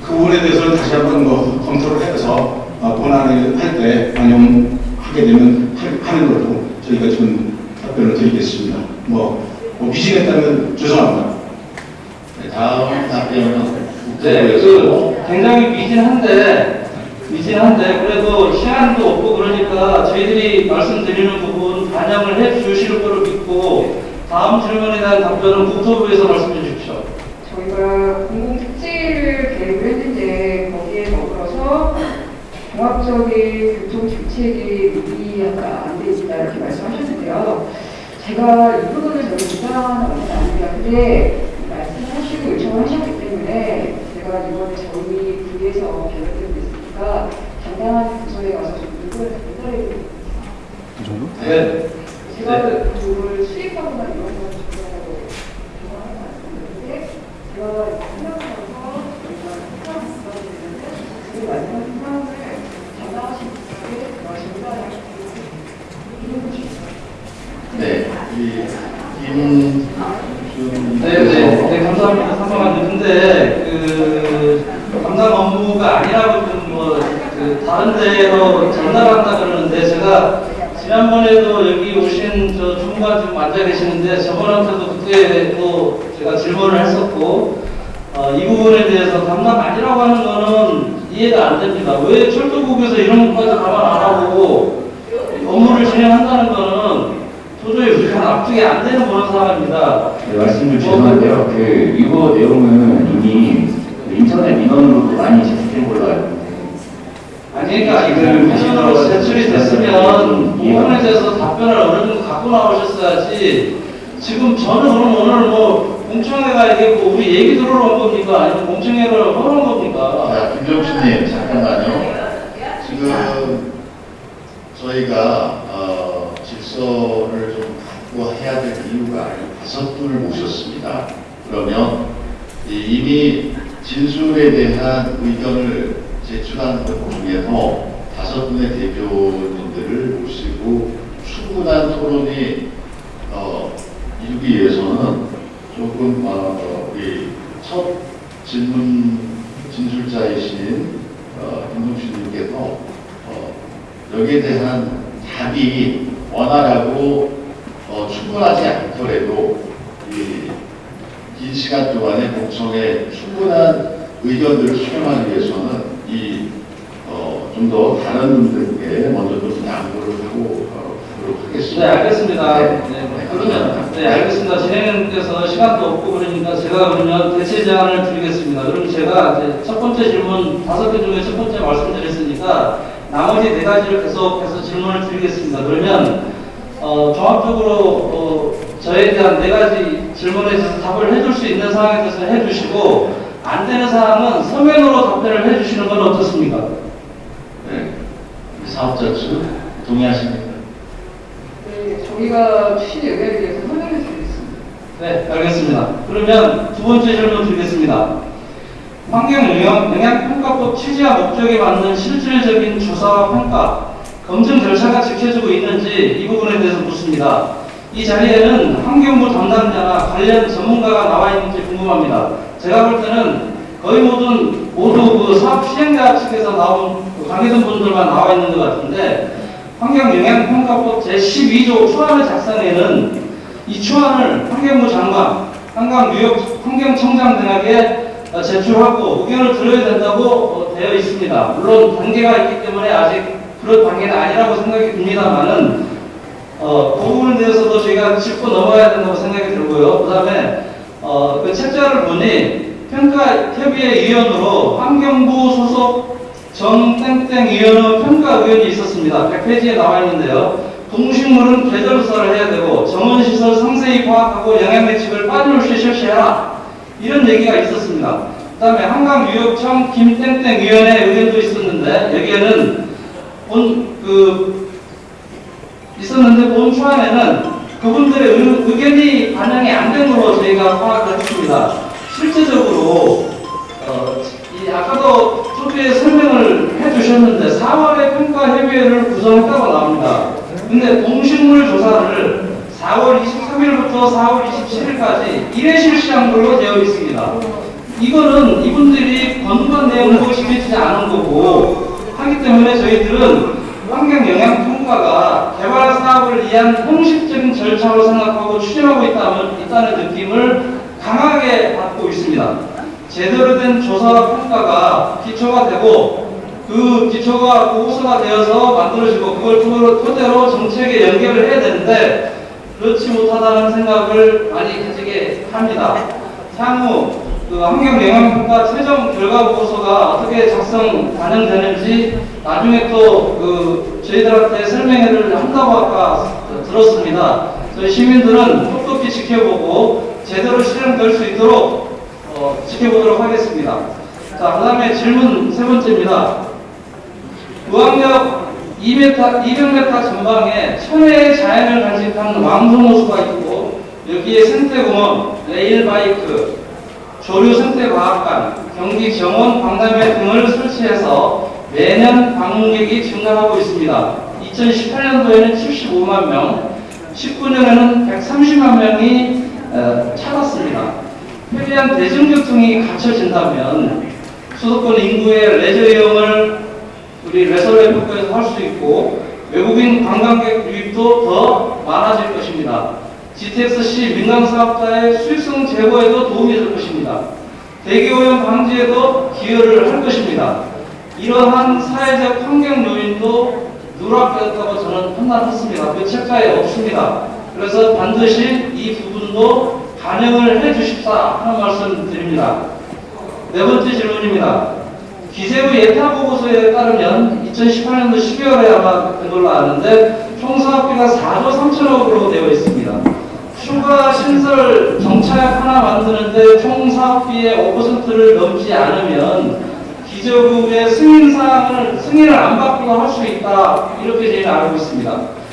그 부분에 대해서는 다시 한번 뭐 검토를 해서 어, 본안을 할 때 반영하게 되면 하- 하는 걸로 저희가 지금 답변을 드리겠습니다. 뭐, 뭐 미진했다면 죄송합니다. 네, 다음 답변은 네, 그 굉장히 미진한데 미진한데 그래도 시간도 없고 그러니까 저희들이 말씀드리는 부분 반영을 해 주실 거로 믿고 다음 질문에 대한 답변은 국토부에서 말씀해 주십시오. 저희가 공공택지를 계획을 했는데 거기에 더불어서 종합적인 교통 정책이 논의가 안돼 있다 이렇게 말씀하셨는데요. 제가 이 부분을 저희 비판하는 것은 아닙니다. 근데 말씀하시고 요청을 하셨기 때문에 제가 이번에 저희 부에서 결정되고 있으니까 담당하는 부서에 가서 좀 의견을 전달해 드리고 네. 제가 그걸 수익하거나 이런 건 전혀 좋아하는 않습니다. 제가 생각하면서 저희가 그 담당하신 분께 네, 이 김준 네, 네, 네, 감사합니다. 잠깐만요. 근데 그 담당 업무가 아니라고 좀 뭐 그 다른 데로 전달한다 그러는데 제가 지난번에도 여기 오신 저 주무관 지금 앉아 계시는데 저번한테도 그때 또 제가 질문을 했었고 어, 이 부분에 대해서 담당 아니라고 하는 거는 이해가 안 됩니다. 왜 철도국에서 이런 것까지 감안 안 하고 업무를 진행한다는 거는 도저히 우리가 납득이 안 되는 그런 상황입니다. 네, 말씀 좀 죄송한데요. 그 이거 내용은 이미 그 인터넷 민원으로도 많이 제출된 걸로 알고 그러니까 지금 민원으로 제출이 됐으면 부분에 대해서 답변을 어느 정도 갖고 나오셨어야지 지금 저는 그럼 오늘 뭐 공청회가 이게 뭐 우리 얘기 들으러 온 겁니까? 아니면 공청회를 하러 온 겁니까? 자, 김정수님 잠깐만요. 지금 저희가 어, 질서를 좀 갖고 해야 될 이유가 다섯 분을 모셨습니다. 그러면 이- 이미 진술에 대한 의견을 제출한 것 중에서 다섯 분의 대표님들을 모시고 충분한 토론이 어, 이루기 위해서는 조금 어, 우리 첫 질문 진술자이신 어, 김동준님께서 어, 여기에 대한 답이 원활하고 어, 충분하지 않더라도 이, 긴 시간 동안에 공청에 충분한 의견들을 수렴하기 위해서는 좀 더 다른 분들께 먼저 좀 양보를 하고 어, 하도록 네 하겠습니다. 알겠습니다. 네. 네, 그러면 네 알겠습니다. 진행님께서 시간도 없고 그러니까 제가 그러면 대체 제안을 드리겠습니다. 그럼 제가 첫 번째 질문 다섯 개 중에 첫 번째 말씀드렸으니까 나머지 네 가지를 계속해서 질문을 드리겠습니다. 그러면 어, 종합적으로 어, 저에 대한 네 가지 질문에 대해서 답을 해줄 수 있는 상황에 대해서 해주시고 안 되는 사항은 서면으로 답변을 해주시는 건 어떻습니까? 네. 우리 사업자 측 동의하십니까? 네, 저희가 취지 의견에 대해서 설명해 드리겠습니다. 네, 알겠습니다. 그러면 두 번째 질문 드리겠습니다. 환경영향평가법 취지와 목적에 맞는 실질적인 조사와 평가, 검증 절차가 지켜지고 있는지 이 부분에 대해서 묻습니다. 이 자리에는 환경부 담당자나 관련 전문가가 나와 있는지 궁금합니다. 제가 볼 때는 거의 모든 모두 그 사업 시행자 측에서 나온 그 관계된 분들만 나와 있는 것 같은데 환경영향평가법 제12조 초안의 작성에는 이 초안을 환경부 장관, 한강유역 환경청장 등에게 어, 제출하고 의견을 들어야 된다고 어, 되어 있습니다. 물론 단계가 있기 때문에 아직 그런 단계는 아니라고 생각이 듭니다만은 어, 그 부분에 대해서도 저희가 짚고 넘어가야 된다고 생각이 들고요. 그 다음에 어, 그 책자를 보니 평가 협의회 위원으로 환경부 소속 정땡땡 위원의 평가위원이 있었습니다. 100페이지에 나와 있는데요. 동식물은 계절 조사를 해야 되고 정원시설 상세히 파악하고 영향매측을 빠짐없이 실시해라. 이런 얘기가 있었습니다. 그 다음에 한강유역청 김땡땡 위원회 의견도 있었는데 여기에는 본, 그, 있었는데 본 초안에는 그분들의 의, 의견이 반영이 안 된 걸로 저희가 파악을 했습니다. 실제적으로 어, 이 아까도 초기에 설명을 해주셨는데 4월에 평가협의회를 구성했다고 나옵니다. 근데 동식물 조사를 4월 23일부터 4월 27일까지 1회 실시한 걸로 되어 있습니다. 이거는 이분들이 권고한 내용을 지켜지지 않은 거고 하기 때문에 저희들은 환경 영향 평가가 개발 사업을 위한 형식적인 절차로 생각하고 추진하고 있다는 느낌을 강하게 받고 있습니다. 제대로 된 조사와 평가가 기초가 되고 그 기초가 보고서가 되어서 만들어지고 그걸 토대로, 정책에 연결을 해야 되는데 그렇지 못하다는 생각을 많이 가지게 합니다. 향후 그 환경영향평가 최종 결과 보고서가 어떻게 작성 반영되는지 나중에 또 그 저희들한테 설명회를 한다고 아까 들었습니다. 저희 시민들은 똑똑히 지켜보고 제대로 실행될 수 있도록 어, 지켜보도록 하겠습니다. 자, 그 다음에 질문 세 번째입니다. 의왕역 2m, 200m 전방에 천혜의 자연을 간직한 왕성호수가 있고 여기에 생태공원, 레일바이크, 조류 생태과학관, 경기 정원 박람회 등을 설치해서 매년 방문객이 증가하고 있습니다. 2018년도에는 75만 명, 19년에는 130만 명이 어, 찾았습니다. 편리한 대중교통이 갖춰진다면 수도권 인구의 레저 이용을 우리 레서레프에서 할 수 있고 외국인 관광객 유입도 더 많아질 것입니다. GTX-C 민간 사업자의 수익성 제고에도 도움이 될 것입니다. 대기오염 방지에도 기여를 할 것입니다. 이러한 사회적 환경 요인도 누락되었다고 저는 판단했습니다. 그 책자에 없습니다. 그래서 반드시 이 부분도 반영을 해 주십사 하는 말씀 드립니다. 네 번째 질문입니다. 기재부 예타 보고서에 따르면 2018년도 12월에 아마 된 걸로 아는데 총 사업비가 4조 3천억으로 되어 있습니다. 추가 신설 정차역 하나 만드는데 총 사업비의 5%를 넘지 않으면 기재부의 승인 사항을 승인을 안 받고도 할수 있다 이렇게 저희는 알고 있습니다.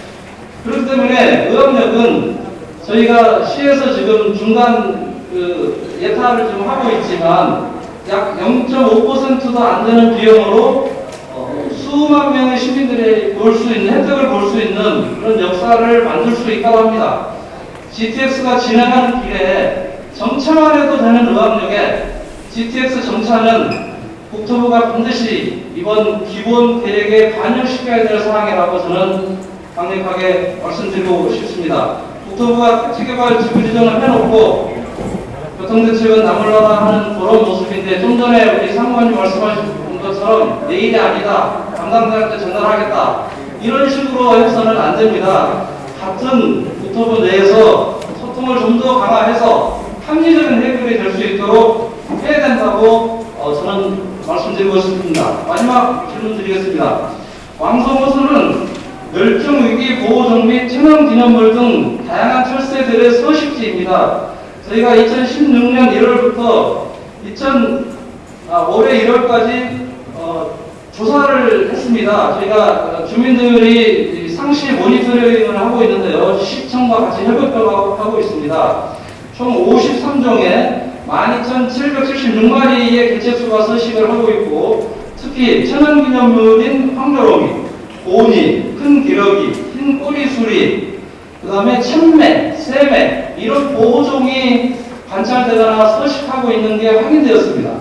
그렇기 때문에 의학력은 저희가 시에서 지금 중간 그 예타를 좀 하고 있지만 약 0.5%도 안 되는 비용으로 어, 수만 명의 시민들이 볼 수 있는 혜택을 볼 수 있는 그런 역사를 만들 수 있다고 합니다. GTX가 진행하는 길에 정차만 해도 되는 의학력에 GTX 정차는 국토부가 반드시 이번 기본 계획에 반영시켜야 될 사항이라고 저는 강력하게 말씀드리고 싶습니다. 국토부가 택지개발 지구 지정을 해놓고 교통대책은 나몰라라 하는 그런 모습인데 좀 전에 우리 상무관님 말씀하신 것처럼 내일이 아니다 담당자한테 전달하겠다 이런 식으로 해서는 안 됩니다. 같은 국토부 내에서 소통을 좀 더 강화해서 합리적인 해결이 될 수 있도록 해야 된다고 어, 저는 말씀드리고 싶습니다. 마지막 질문 드리겠습니다. 왕성호수는 멸종위기 보호종 및 천연기념물 등 다양한 철새들의 서식지입니다. 저희가 2016년 1월부터 2000, 아, 올해 1월까지 어, 조사를 했습니다. 저희가 어, 주민들이 이 상시 모니터링을 하고 있는데요. 시청과 같이 협업을 하고 있습니다. 총 53종에 12,776마리의 개체수가 서식을 하고 있고 특히 천연기념물인 황조롱이, 오니, 큰 기러기, 흰 꼬리수리, 그 다음에 참매, 새매 이런 보호종이 관찰되거나 서식하고 있는 게 확인되었습니다.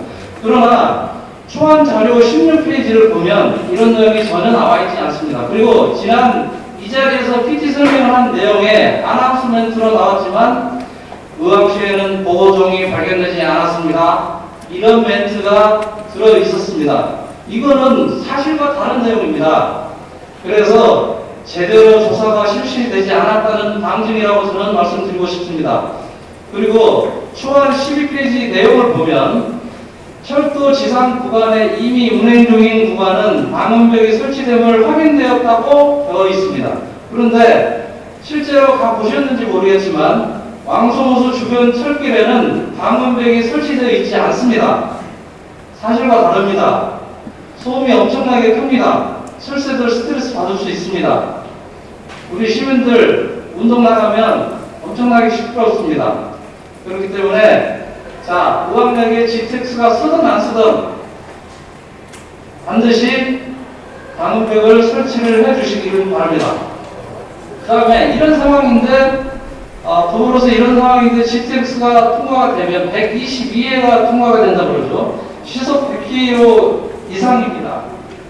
그러나 초안 자료 16페이지를 보면 이런 내용이 전혀 나와 있지 않습니다. 그리고 지난 이 자리에서 PT 설명을 한 내용에 아나운스멘트로 나왔지만 의왕시에는 보호종이 발견되지 않았습니다. 이런 멘트가 들어 있었습니다. 이거는 사실과 다른 내용입니다. 그래서 제대로 조사가 실시되지 않았다는 방증이라고 저는 말씀드리고 싶습니다. 그리고 초안 12페이지 내용을 보면 철도 지상 구간에 이미 운행 중인 구간은 방음벽이 설치됨을 확인되었다고 되어 있습니다. 그런데 실제로 가 보셨는지 모르겠지만 왕송호수 주변 철길에는 방음벽이 설치되어 있지 않습니다. 사실과 다릅니다. 소음이 엄청나게 큽니다. 철새들 스트레스 받을 수 있습니다. 우리 시민들 운동 나가면 엄청나게 시끄럽습니다. 그렇기 때문에 자, 우왕역에 GTX가 쓰든 안 쓰든 반드시 방음벽을 설치를 해 주시기를 바랍니다. 그 다음에 이런 상황인데 어, 더불어서 이런 상황인데 GTX가 통과가 되면 122회가 통과가 된다 그러죠. 시속 100km 이상입니다.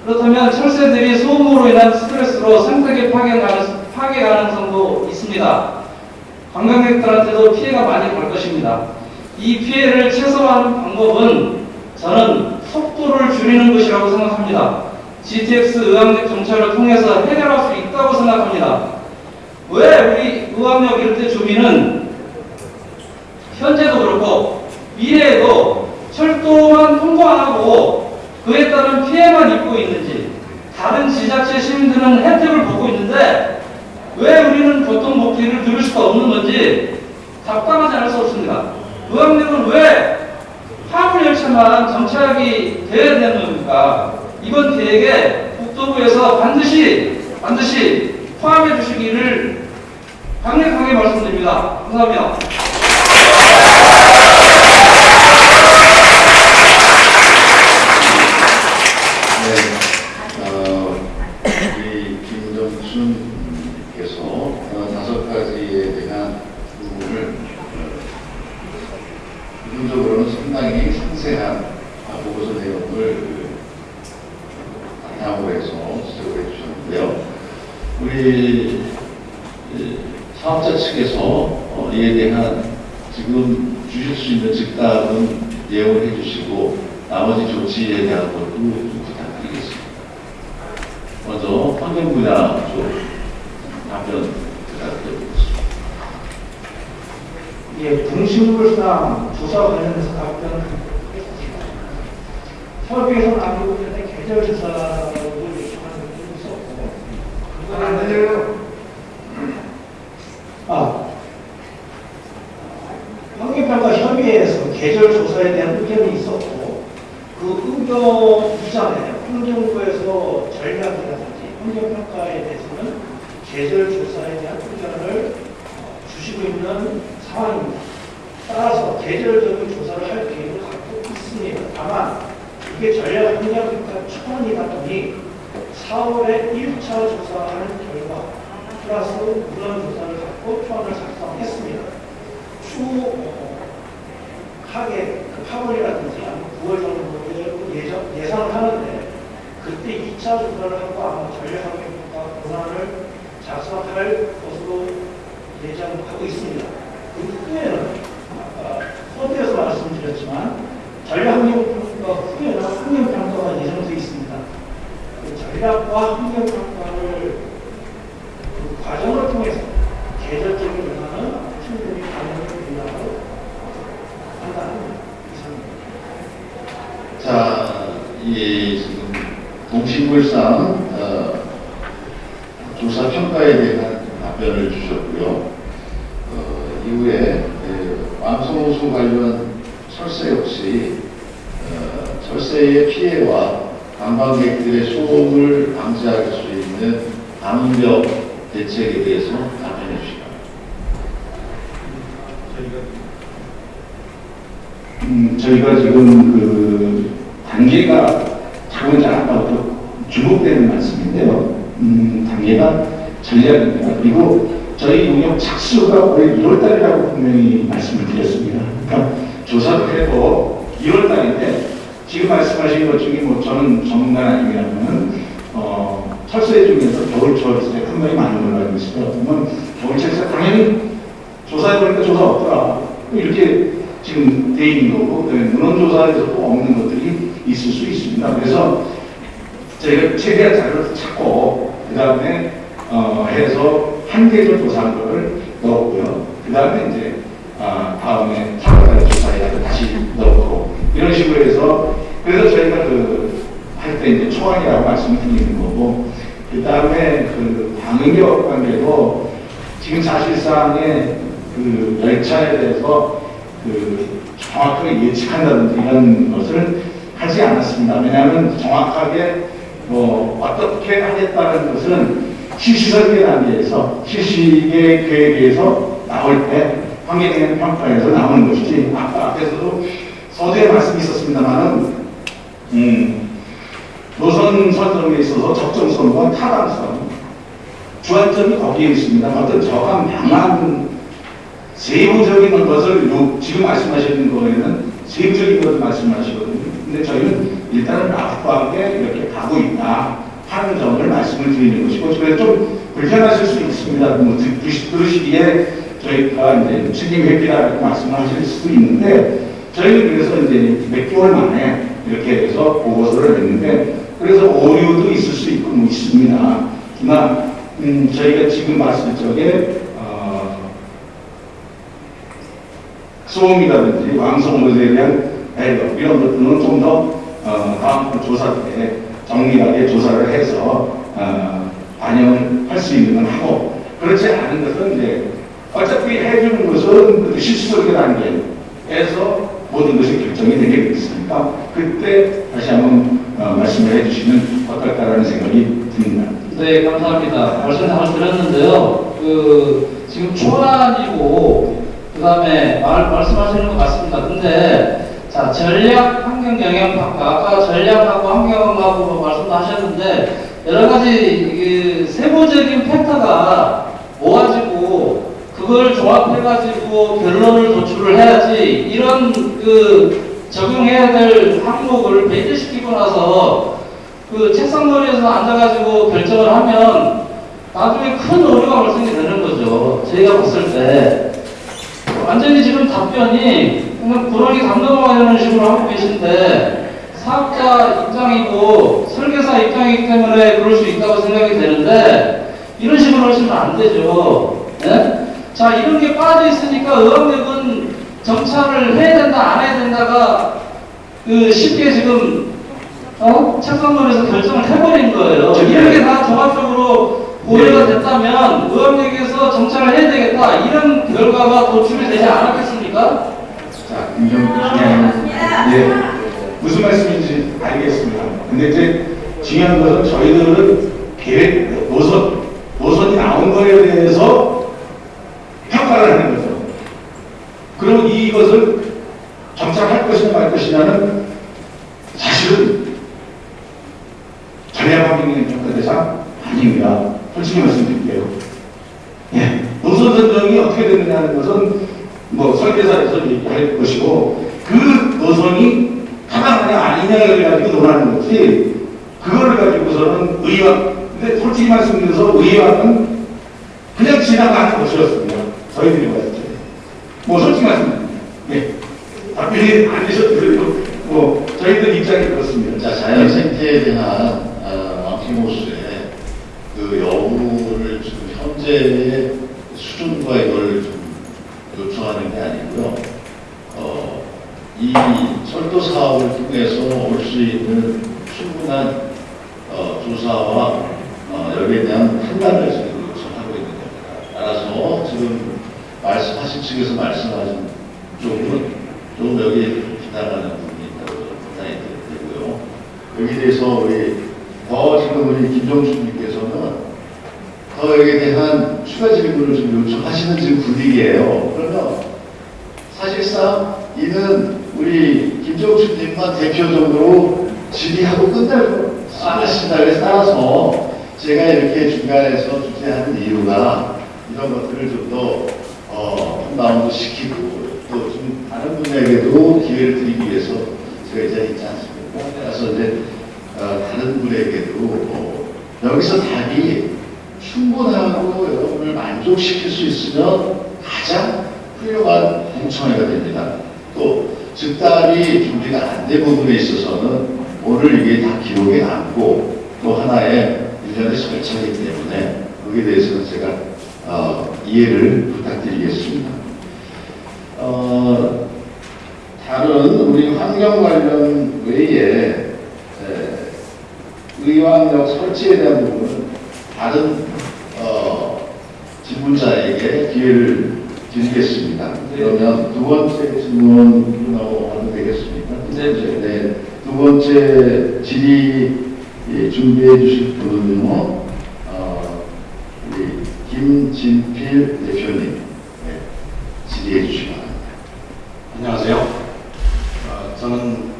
그렇다면 철새들이 소음으로 인한 스트레스로 생태계 파괴, 가능, 파괴 가능성도 있습니다. 관광객들한테도 피해가 많이 갈 것입니다. 이 피해를 최소화하는 방법은 저는 속도를 줄이는 것이라고 생각합니다. GTX 의왕역 정차를 통해서 해결할 수 있다고 생각합니다. 왜 우리 의왕역 일대 주민은 현재도 그렇고 미래에도 철도만 통과 안 하고 그에 따른 피해만 입고 있는지 다른 지자체 시민들은 혜택을 보고 있는데 왜 우리는 교통복지를 들을 수가 없는 건지 답답하지 않을 수 없습니다. 의왕역은 왜 화물 열차만 정차하기 돼야 되는 겁니까? 이번 계획에 국토 국토부에서 반드시 반드시 포함해 주시기를 강력하게 말씀드립니다. 감사합니다. 네, 어, 우리 김정춘께서 어, 다섯 가지에 대한 부분을 어, 부분적으로는 상당히 상세한 아, 보고서 내용을 그, 바탕으로 해서 지적을 해주셨는데요. 우리 이, 사업자 측에서 어, 이에 대한 지금 주실 수 있는 즉답은 예언을 해주시고 나머지 조치에 대한 것도 좀 부탁드리겠습니다. 먼저 환경 분야 쪽 답변 부탁드리겠습니다. 예, 분식물상 조사 관련해서 답변을 협의에서 나오고 있는데 계절 조사를 요청하는 것도 있었고 그거는 안 들려요. 아, 환경평가 협의회에서 계절 조사에 대한 의견이 있었고 그 의견 이전에 환경부에서 전략이라든지 환경평가에 대해서는 계절 조사에 대한 의견을 어, 주시고 있는 상황입니다. 따라서 계절적인 조사를 할 계획을 갖고 있습니다. 다만 이게 전략 환경평가 초안이다 보니 4월에 1차 조사하는 결과 플러스 물론 조사를 갖고 초안을 작성했습니다. 추하게 그 8월이라든지 아니면 9월 정도에 예정, 예상을 하는데 그때 2차 조사를 하고 아마 전략환경평가 권한을 작성할 것으로 예정하고 있습니다. 그 후에는 아까 서두에서 말씀드렸지만 전략환경평가 후에는 환경평가가 예정되어 있습니다. 그 전략과 환경평가를 그 과정을 통해서 계절적인 변화는 충분히 가능한 된다고 판단합니다. 이상입니다. 자, 이 지금 동식물상 어, 조사 평가에 대한 답변을 주셨고요. 어, 이후에 예, 왕성호수 관련 철새 역시 어, 철새의 피해와 관광객들의 소음을 방지할 수 있는 방역 대책에 대해서 답변해 주시기 바랍니다. 음, 저희가 지금 그 단계가 자본자 아까부터 주목되는 말씀인데요. 음, 단계가 전략입니다. 그리고 저희 용역 착수가 올해 1월달이라고 분명히 말씀을 드렸습니다. 그러니까 조사를 해도 1월달인데 지금 말씀하신 것 중에 뭐 저는 전문가 아니라면은 어, 철새 중에서 큰 거이 많은 걸로 알고 있어요. 그러면 겨울철새 당연히 조사해보니까 조사 없더라. 이렇게 지금 돼 있는 거고, 그다음에 문헌조사에서도 없는 것들이 있을 수 있습니다. 그래서 저희가 최대한 자료를 찾고, 그 다음에 어, 해서 한 개를 조사한 거를 넣었고요. 그 다음에 이제 아, 다음에 사과달 조사에 다시 넣고, 이런 식으로 해서, 그래서 저희가 그, 할 때 이제 초안이라고 말씀을 드리는 거고, 그 다음에 그 방역력 관계도 지금 사실상의 그 열차에 대해서 그 정확하게 예측한다든지 이런 것을 하지 않았습니다. 왜냐하면 정확하게 뭐 어떻게 하겠다는 것은 실시설계 단계에서 실시계 계획에서 나올 때 환경영향 평가에서 나오는 것이지 아까 앞에서도 서두에 말씀이 있었습니다만은 음, 노선 선정에 있어서 적정성과 타당성 주안점이 거기에 있습니다. 어떤 저감 방안 세부적인 것을 요, 지금 말씀하시는 거에는 세부적인 것을 말씀하시거든요. 근데 저희는 일단은 라프하게 이렇게 가고 있다 하는 점을 말씀을 드리는 것이고, 그래서 좀 불편하실 수 있습니다. 뭐 들으시기에 저희가 이제 책임 회피라고 말씀을 하실 수도 있는데, 저희는 그래서 이제 몇 개월 만에 이렇게 해서 보고서를 냈는데, 그래서 오류도 있을 수 있고 뭐 있습니다. 그러나 음, 저희가 지금 봤을 적에 어, 소음이라든지 왕성물에 대한 배려 이런 것들은 좀더 어, 다음 조사 때 정밀하게 조사를 해서 어, 반영을 할수 있는 건 하고 그렇지 않은 것은 이제 어차피 해주는 것은 그 실수설계 단계에서 모든 것이 결정이 되게 되겠으니까 그때 다시 한번 어, 말씀을 해주시면 어떤 적합할까라는 생각이 듭니다. 네, 감사합니다. 말씀 잘 들었는데요. 그, 지금 초안이고, 그 다음에 말, 말씀하시는 것 같습니다. 근데, 자, 전략 영향 평가. 아까 전략하고 환경하고 말씀도 하셨는데, 여러 가지, 그, 세부적인 팩터가 모아지고, 그걸 조합해가지고 결론을 도출을 해야지, 이런 그, 적용해야 될 항목을 배제시키고 나서, 그 책상머리에서 앉아가지고 결정을 하면 나중에 큰 오류가 발생이 되는 거죠. 저희가 봤을 때. 완전히 지금 답변이 그냥 불안이 담당하려는 식으로 하고 계신데 사업자 입장이고 설계사 입장이기 때문에 그럴 수 있다고 생각이 되는데 이런 식으로 하시면 안 되죠. 예? 자, 이런 게 빠져 있으니까 의학력은 정찰을 해야 된다, 안 해야 된다가 그 쉽게 지금 어? 책상론에서 결정을 해버린 거예요. 이런 게 다 종합적으로 고려가 됐다면 의원력에서 정찰을 해야 되겠다. 이런 결과가 도출이 되지 않았겠습니까? 자, 중요한 예, 무슨 말씀인지 알겠습니다. 근데 이제 중요한 것은 저희들은 계획 노선 노선이 나온 거에 대해서 평가를 하는 거죠. 그럼 이것을 정착할 것이냐 말 것이냐는 사실은 전략적인 평가 대상 아닙니다. 솔직히 말씀드릴게요. 예, 노선 선정이 어떻게 되느냐는 것은 뭐 설계사에서 얘기할 것이고 그 노선이 타당하냐 아니냐를 가지고 논하는 거지 그거를 가지고서는 의왕 근데 솔직히 말씀드려서 의왕은 그냥 지나가는 것이었습니다. 저희들이 봤을 때. 뭐 솔직히 말씀드립니다. 예. 답변이 안 되셔도 그래도 뭐 저희들 입장이 그렇습니다. 자, 자연 생태에 대한 어, 아키모스의 그 여부를 지금 현재의 수준과 이걸 좀 요청하는 게 아니고요. 어, 이 철도 사업을 통해서 올 수 있는 충분한 어, 조사와 어, 여기에 대한 판단을 지금 요청하고 있는 겁니다. 따라서 지금 말씀하신 측에서 말씀하신 쪽은 좀 여기 비난하는 부분이 있다고 판단이 되고요. 여기에 대해서 우리 더 지금 우리 김종춘님께서는 더 여기에 대한 추가 질문을 좀 요청하시는 지금 분위기예요. 그러면 사실상 이는 우리 김종춘님만 대표적으로 질의하고 끝날. 그래서 따라서 제가 이렇게 중간에서 주제하는 이유가 이런 것들을 좀 더 어, 한 라운드 시키고 또 좀 다른 분에게도 기회를 드리기 위해서 제가 이 자리에 있지 않습니까? 그래서 이제 어, 다른 분에게도 어, 여기서 답이 충분하고 여러분을 만족시킬 수 있으면 가장 훌륭한 공청회가 됩니다. 또 즉답이 준비가 안 된 부분에 있어서는 오늘 이게 다 기록에 남고 또 하나의 일련의 절차이기 때문에 거기에 대해서는 제가 어, 이해를 부탁드리겠습니다. 어, 다른 우리 환경 관련 외에 에, 의왕역 설치에 대한 부분은 다른 어, 질문자에게 기회를 드리겠습니다. 그러면 두 번째 질문으로 하면 되겠습니까? 네. 네. 두 번째 질의 예, 준비해 주실 분은요, 어, 우리 김진필 대표님 네, 질의해 주시기 바랍니다. 안녕하세요. 어, 저는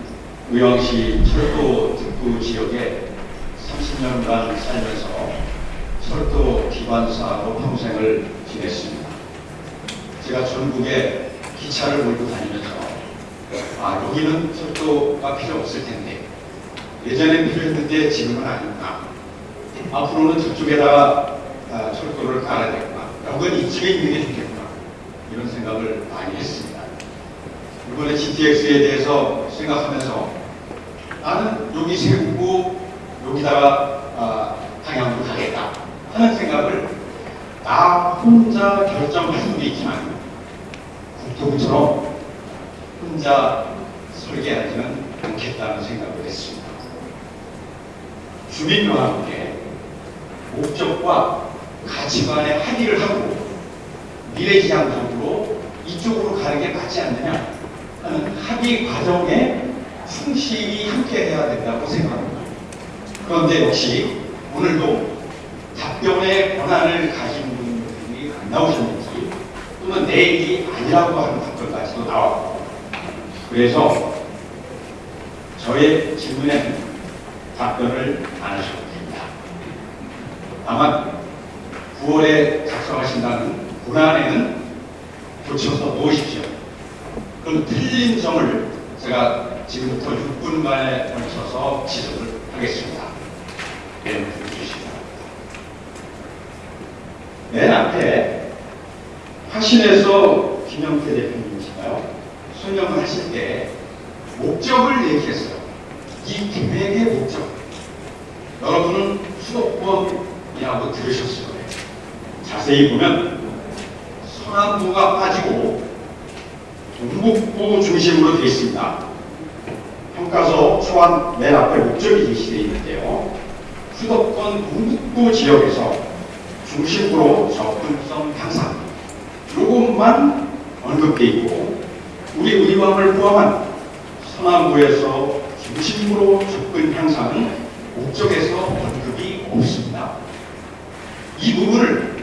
의왕시 철도 특구 지역에 30년간 살면서 철도 기반 사업으로 평생을 지냈습니다. 제가 전국에 기차를 몰고 다니면서 아 여기는 철도가 필요 없을 텐데 예전엔 필요했는데 지금은 아니구나. 앞으로는 저쪽에다가 아, 철도를 깔아야 되구나. 여건 이쪽에 있는 게 좋겠구나. 이런 생각을 많이 했습니다. 이번에 GTX에 대해서 생각하면서 나는 여기 세우고 여기다가 아, 방향으로 가겠다 하는 생각을 나 혼자 결정하는 게 있지만 국토부처럼 혼자 설계하지는 않겠다는 생각을 했습니다. 주민과 함께 목적과 가치관에 합의를 하고 미래지향적으로 이쪽으로 가는 게 맞지 않느냐 하는 합의 과정에 충실히 함께 해야 된다고 생각합니다. 그런데 역시 오늘도 답변의 권한을 가진 분들이 안 나오셨는지 또는 내 일이 아니라고 하는 답변까지도 나왔고 그래서 저의 질문에는 답변을 안 하셔도 됩니다. 다만 9월에 작성하신다는 고난에는 고쳐서 놓으십시오. 그럼 틀린 점을 제가 지금부터 6분간에 걸쳐서 지적을 하겠습니다. 네, 주시기 바랍니다. 맨 앞에 화신에서 김영태 대표님이신가요? 설명하실 때 목적을 얘기했어요. 이 계획의 목적. 여러분은 수도권이라고 들으셨을 거예요. 자세히 보면 서남부가 빠지고 동북부 중심으로 되어 있습니다. 평가서 초안 맨 앞에 목적이 제시되어 있는데요. 수도권 동북부 지역에서 중심으로 접근성 향상 요것만 언급되어 있고 우리 의왕을 포함한 서남부에서 중심으로 접근 향상은 목적에서 언급이 없습니다. 이 부분을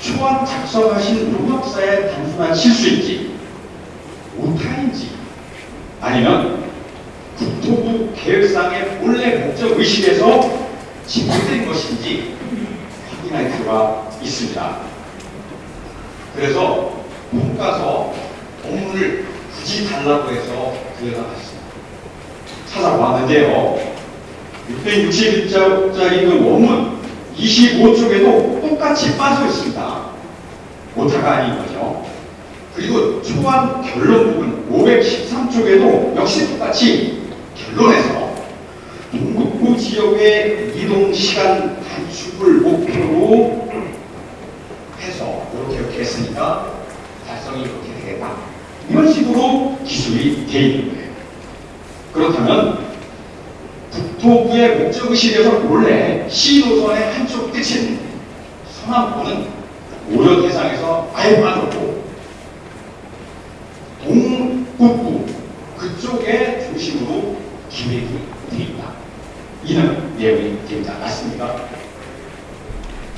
초안 작성하신 용역사의 단순한 실수인지 오타인지 아니면 국토부 계획상의 본래 목적 의식에서 집중된 것인지 확인할 필요가 있습니다. 그래서 평가서 본문을 굳이 달라고 해서 들여다봤습니다. 찾아봤는데요. 661자짜리 그 원문 25쪽에도 똑같이 빠져 있습니다. 오타가 아닌 거죠. 그리고 초안 결론 부분 513쪽에도 역시 똑같이 결론에서 동북부 지역의 이동 시간 단축을 목표로 해서 이렇게 이렇게 했으니까 달성이 이렇게 되겠다. 이런 식으로 기술이 되어 있는 거예요. 그렇다면 국토부의 목적의식에서 원래 시노선의 한쪽 끝인 서남부는 오려 대상에서 아예 빠졌고 동북부 그쪽에 중심으로 기획이 되어 있다. 이는 내용이 됩니다. 맞습니까?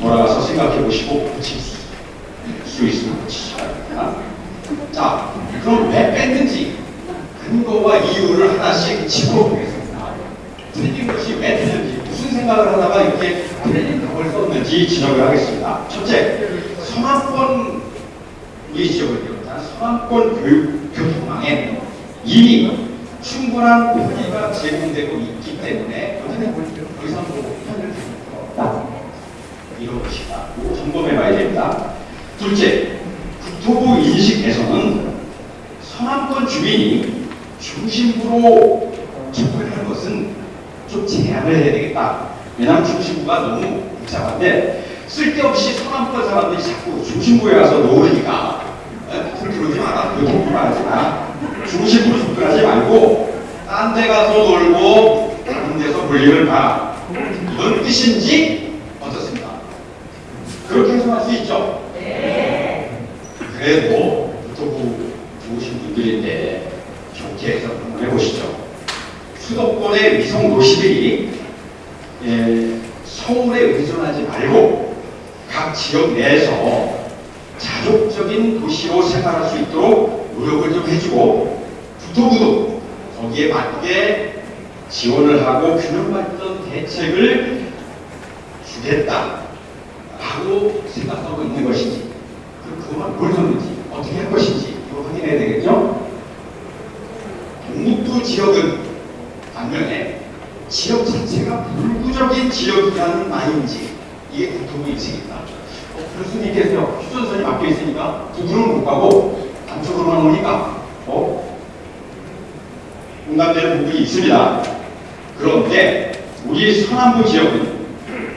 돌아가서 생각해 보시고 고칠 수 있으면 고치시기 바랍니다. 자, 그럼 왜 뺐는지 근거와 이유를 하나씩 짚어보겠습니다. 틀린 것이 왜 틀린지, 무슨 생각을 하다가 이렇게 틀린 답을 썼는지 지적을 하겠습니다. 첫째, 우리 지역을 비롯한 서남권 교육 교통망에 이미 충분한 편의가 제공되고 있기 때문에 더 이상 뭐 편을 없다. 이런 것이다. 점검해 봐야 됩니다. 둘째, 국토부 인식 에서는 서남권 주민이 중심부로 접근하는 것은 좀 제한을 해야 되겠다. 왜냐하면 중심부가 너무 복잡한데 쓸데없이 서남권 사람들이 자꾸 중심부에 가서 놓으니까 에? 그러지 마라. 공부 하지 마. 중심부로 접근하지 말고 딴 데 가서 놀고 다른 데서 볼일을 봐. 이런 뜻인지 어떻습니까? 그렇게 해석할 수 있죠? 그래도 국토부 좋으신 분들인데 좋게 해서 한번 해보시죠. 수도권의 위성 도시들이 예, 서울에 의존하지 말고 각 지역 내에서 자족적인 도시로 생활할 수 있도록 노력을 좀 해주고 국토부도 거기에 맞게 지원을 하고 균형 맞던 대책을 주겠다 라고 생각하고 있는 것인지 그 그만 뭘 줬는지 어떻게 할 것인지 이거 확인해야 되겠죠? 동북부 지역은 반면에 지역 자체가 불구적인 지역이라는 말인지 이게 국토부 인식입니다. 어, 있겠어요. 휴전선이 막혀 있으니까 북으로는 못 가고 남쪽으로만 오니까 어? 공감되는 부분이 있습니다. 그런데 우리 서남부 지역은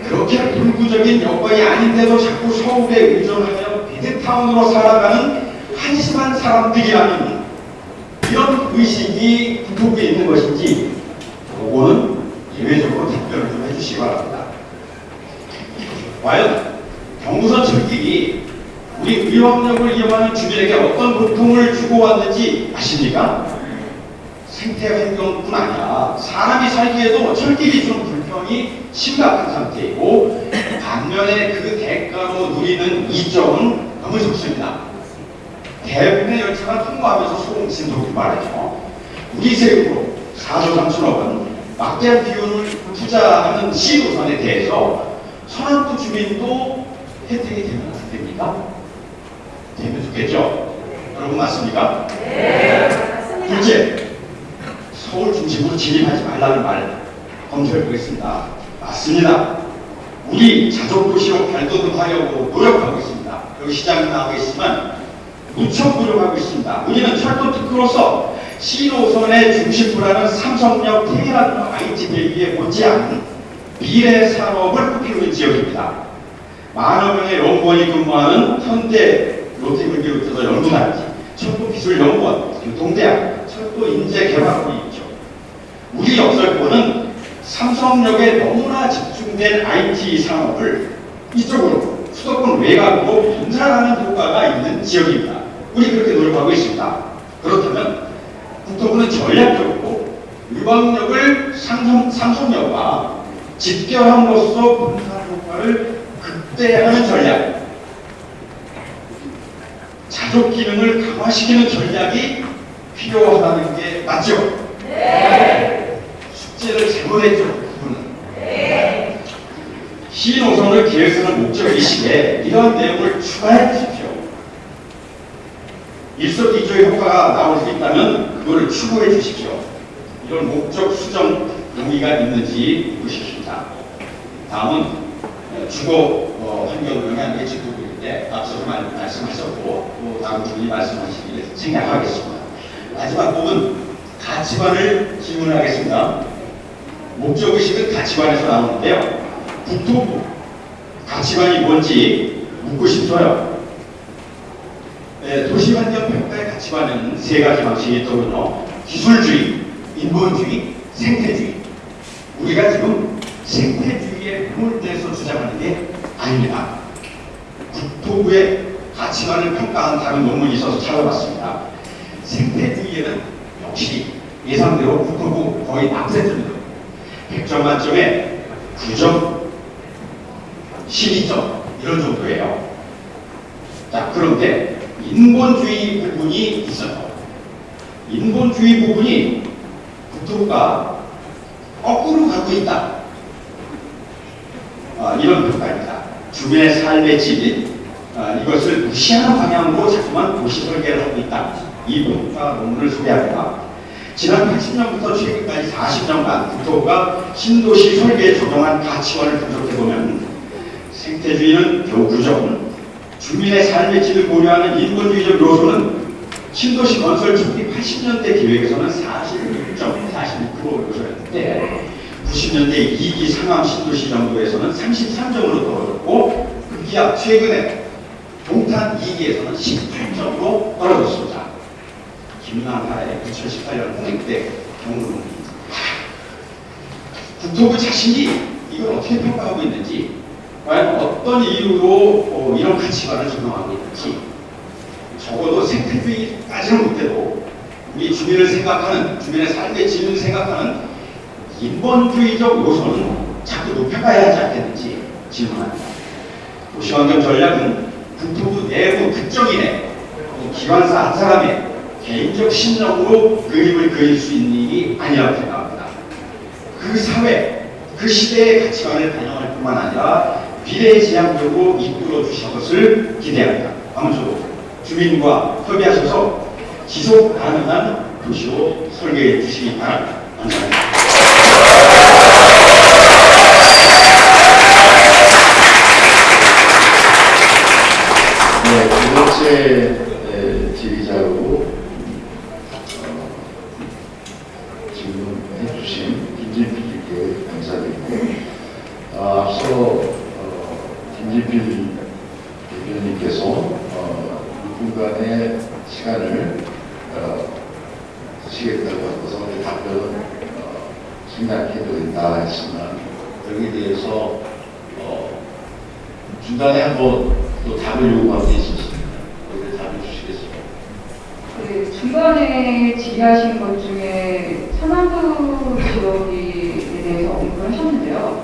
그렇게 불구적인 여건이 아닌데도 자꾸 서울에 의존하며 비드타운으로 살아가는 한심한 사람들이라는 이런 의식이 국토부에 있는 것인지 그거는 예외적으로 답변을 좀 해주시기 바랍니다. 과연 경부선 철길이 우리 의왕역을 이용하는 주민에게 어떤 고통을 주고 왔는지 아십니까? 생태 환경뿐 아니라 사람이 살기에도 철길이 좀 불편한 상승성이 심각한 상태이고 반면에 그 대가로 누리는 이점은 너무 좋습니다. 대부분의 열차가 통과하면서 소음 진동이 말이죠. 우리 세금으로 4조 3천억 원 막대한 비용을 투자하는 시도선에 대해서 서남도 주민도 혜택이 되면 안 됩니까? 되면 좋겠죠? 여러분 맞습니까? 둘째, 서울 중심으로 진입하지 말라는 말 검토해 보겠습니다. 맞습니다. 우리 자족 도시로 발돋움하려고 노력하고 있습니다. 여기 시장이 나와 있지만 무척 노력하고 있습니다. 우리는 철도 특구로서 C노선의 중심부라는 삼성역 테헤란 IT 밸리에 못지않은 미래 산업을 꾸미고 있는 지역입니다. 만여 명의 연구원이 근무하는 현대 롯데를 비롯해서 연구단지, 철도기술연구원, 교통대학, 철도인재개발원이 있죠. 우리 역설권은 삼성역에 너무나 집중된 IT 산업을 이쪽으로 수도권 외곽으로 분산하는 효과가 있는 지역입니다. 우리 그렇게 노력하고 있습니다. 그렇다면 국토부는 전략적으로 삼성, 삼성역과 집결함으로써 분산 효과를 극대화하는 전략, 자족 기능을 강화시키는 전략이 필요하다는 게 맞죠? 숙제를 잘못했죠, 그분은. 시노선을 계획하는 목적이시기에 이런 내용을 주십시오. 일석이조의 효과가 나올 수 있다면 그거를 추구해 주십시오. 이런 목적 수정 용의가 있는지 보십시다. 다음은 어, 주거 어, 환경 영향 예측 부분인데 앞서 말, 말씀하셨고 또 다음 분이 말씀하시기를 생략하겠습니다. 마지막 부분 가치관을 질문하겠습니다. 목적의식은 가치관에서 나오는데요. 국토부 가치관이 뭔지 묻고 싶어요. 네, 도시환경 평가의 가치관은 세 가지 방식이 있더군요. 기술주의, 인본주의, 생태주의. 우리가 지금 생태주의에 매몰돼서 주장하는 게 아닙니다. 국토부의 가치관을 평가한 다른 논문이 있어서 찾아봤습니다. 생태주의에는 역시 예상대로 국토부 거의 낙세점입니다. 100점 만점에 9점, 12점 이런 정도예요. 자 그런데 인본주의 부분이 있어요. 인본주의 부분이 국토부가 거꾸로 가고 있다. 아, 이런 평가입니다. 주변의 삶의 질이 아, 이것을 무시하는 방향으로 자꾸만 도시 설계를 하고 있다. 이 평가 논문을 소개합니다. 지난 80년부터 최근까지 40년간 국토부가 신도시 설계에 적용한 가치관을 분석해보면 생태주의는 9점, 주민의 삶의 질을 고려하는 인본주의적 요소는 신도시 건설 초기 80년대 계획에서는 46.46% 요소였는데 90년대 2기 상암 신도시 정도에서는 33점으로 떨어졌고 급기야 최근에 동탄 2기에서는 18점으로 떨어졌습니다. 김남하의 2018년 홍익대 경우는 국토부 자신이 이걸 어떻게 평가하고 있는지 과연 어떤 이유로 어, 이런 가치관을 적용하고 있는지 적어도 생태주의까지는 못해도 우리 주민을 생각하는 주민의 삶의 질을 생각하는 인본주의적 요소는 자꾸 높여가야 하지 않겠는지 질문합니다. 도시환경 전략은 국토부 내부 특정인의 기관사 한 사람의 개인적 심정으로 그림을 그릴 수 있는 일이 아니라고 생각합니다. 그 사회, 그 시대의 가치관을 반영할 뿐만 아니라 미래의 지향적으로 이끌어 주실 것을 기대합니다. 아무쪼록 주민과 협의하셔서 지속 가능한 도시로 설계해 주시기 바랍니다. 감사합니다. 네, 두 번째 에, 질의자로 어, 질문해 주신 김진필 님께 감사드리고 어, 앞서 어, 김진필 대표님께서 어, 6분간의 시간을 어, 쓰시겠다고 하셔서 그 답변은 어, 생략해 드린다 했지만 여기에 대해서 어, 중간에 한번 또 답을 요구하고 있었습니다. 거기에 답을 주시겠습니까? 그 중간에 질의하신 것 중에 서남부 지역에 대해서 언급을 말씀을 하셨는데요.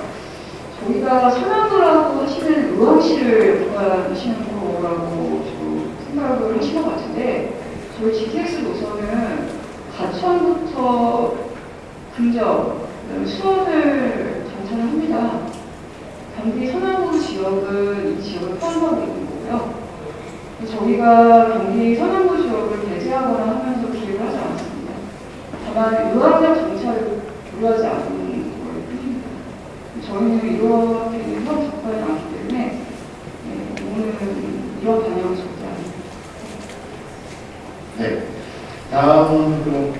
저희가 선악을 하시는 의왕시를 보관하시는 거라고 좀 생각을 하신 것 같은데 저희 GTX 노선은 가천부터 금정, 그다음에 수원을 정차를 합니다. 경기 서남부 지역은 이 지역을 포함하고 있는 거고요. 저희가 경기 서남부 지역을 배제하거나 하면서 기획을 하지 않았습니다. 다만 의학적 정차를 고려하지 않은 걸 뿐입니다. 저희는 이렇게 사업 접근이 않기 때문에 네, 오늘 이런 방향은 절대 아닙니다. 네. 다음 그럼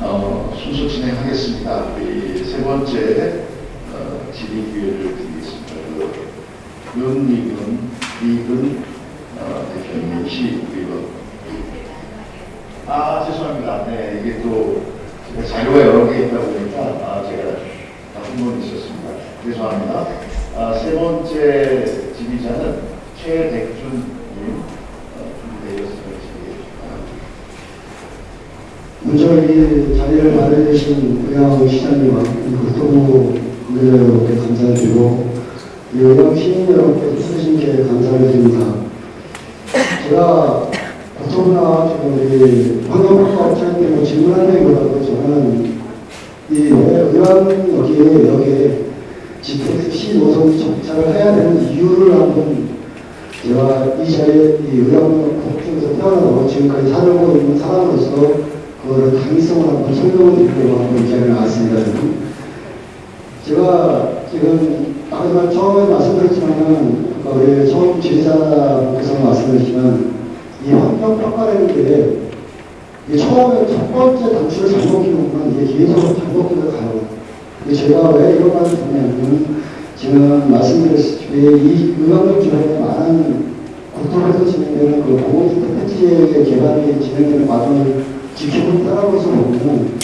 어, 순서 진행하겠습니다. 우리 세 번째 어, 질의 기회를 드리겠습니다. 그 윤미근, 이근 어, 대표님 시의원. 아 죄송합니다. 네 이게 또 제가 자료가 여러 개 있다 보니까 아, 제가 한번 있었습니다. 죄송합니다. 아, 세 번째 지휘자는 최백준님 어, 준비되어 있습니다. 먼저 이 자리를 마련해주신 의왕 시장님과 국토부 관계자여러분께 감사드리고 이 의왕 시민 여러분께 쓰신 게 감사를 드립니다. 제가 국토부나 지금 우리 환경평가 업체한테 뭐 질문하기보다도 저는 이 의왕 여기에 여기에 GTX 노선 정착을 해야 되는 이유를 한번 제가 이 자리에 이 의왕 국중에서 태어나서 지금까지 살고 있는 사람으로서 그거를 당위성을 한번 설명을 드리려고 한번 이 자리에 나왔습니다. 여러분. 제가 지금 아까 처음에 말씀드렸지만은 아까 우리 처음 지휘자분께서 말씀드렸지만 이 환경 평가라는 게 이게 처음에 첫 번째 단추를 잘못 끼우면 이게 계속 잘못 끼고 가요. 근데 제가 왜 이런 말을 듣냐면 지금 말씀드렸듯이 이 의학적 기관에 많은 국토에서 진행되는 그 공공주택 택지의 개발이 진행되는 과정을 지키고 따라가서 보면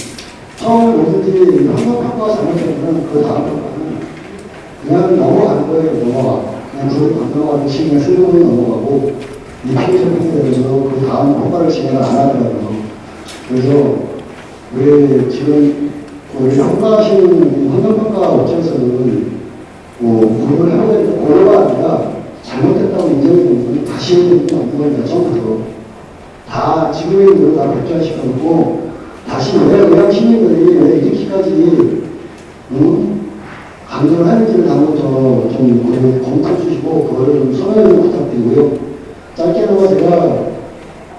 처음 뭐든지 환경 평가가 잘못되면 그 다음 평가는 그냥 넘어가는 거예요. 넘어가. 불을 건너가는 식의 슬로우 넘어가고 이 피해자 평가에서 그 다음 평가를 진행을 안 하더라고요. 그래서 우리 지금 우리 평가하시는 환경평가 업체에서는 뭐 고려를 해야 되는 고려가 아니라 잘못됐다고 인정해보면 다시 해야 되는 겁니다. 처음부터. 다 지금의 일로 다 백전시켜놓고 다시 왜 의학 시민들이 왜 이렇게까지 음, 강조를 하는지를 한번 더좀 검토해 주시고 그거를 좀 설명을 부탁드리고요. 짧게나마 제가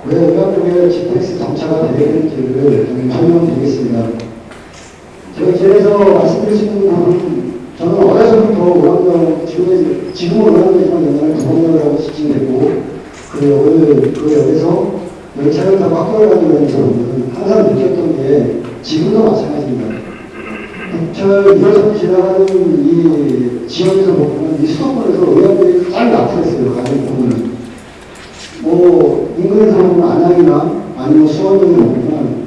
왜 의학국에 GTX 정차가 되는지를 좀 설명드리겠습니다. 제가 이제에서 말씀드릴 수 있는 부분은 저는 어려서부터 의학병 지금 지금은 의학병이지만 옛날에 하고 지칭됐고 그 여기 그 역에서 열차를 타고 학교를 다니면서 항상 느꼈던 게 지금도 마찬가지입니다. 국철 2호선 지나가는 이 지역에서 보면 이 수도권에서 의학들이 잘 나타났어요. 가는 부분은. 뭐 인근에서 보면 안양이나 아니면 수원 등을 보면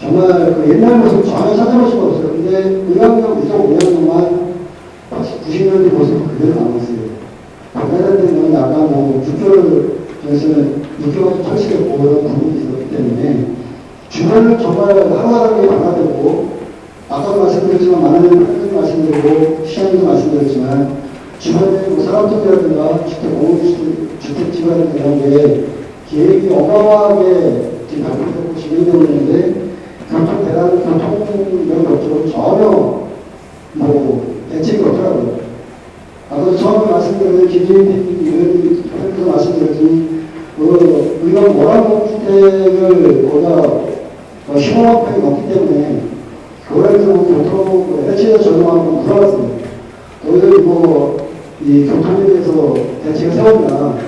정말 그 옛날 모습 전혀 찾아볼 수가 없어요. 근데 의학역 이쪽 5년동안 90년대 모습 그대로 남았어요. 박사장 때는 약간 뭐 6개월 전에는 6개월 철칙했고 그런 부분이 있었기 때문에 주변을 정말 하루하루 변화되고 아까도 말씀드렸지만 많은 분들이 말씀드리고 시장님도 말씀드렸지만 주변에 뭐 산업특이라든가 주택 공유주택 주택지라든가 이런 게 계획이 어마어마하게 지금 발표되고 진행되고 있는데 교통 대란 교통 이런 것들은 전혀 뭐 대책이 없더라고요. 아까 처음에 말씀드린 김재인 의원님께서 말씀드렸더니 그 우리가 모라모 주택을 거기다 어, 시공업행이 없기 때문에 그거에서 교통 해체에 적용하고 들어갔습니다. 너희들이 뭐이 교통에 대해서 대책을 세웠나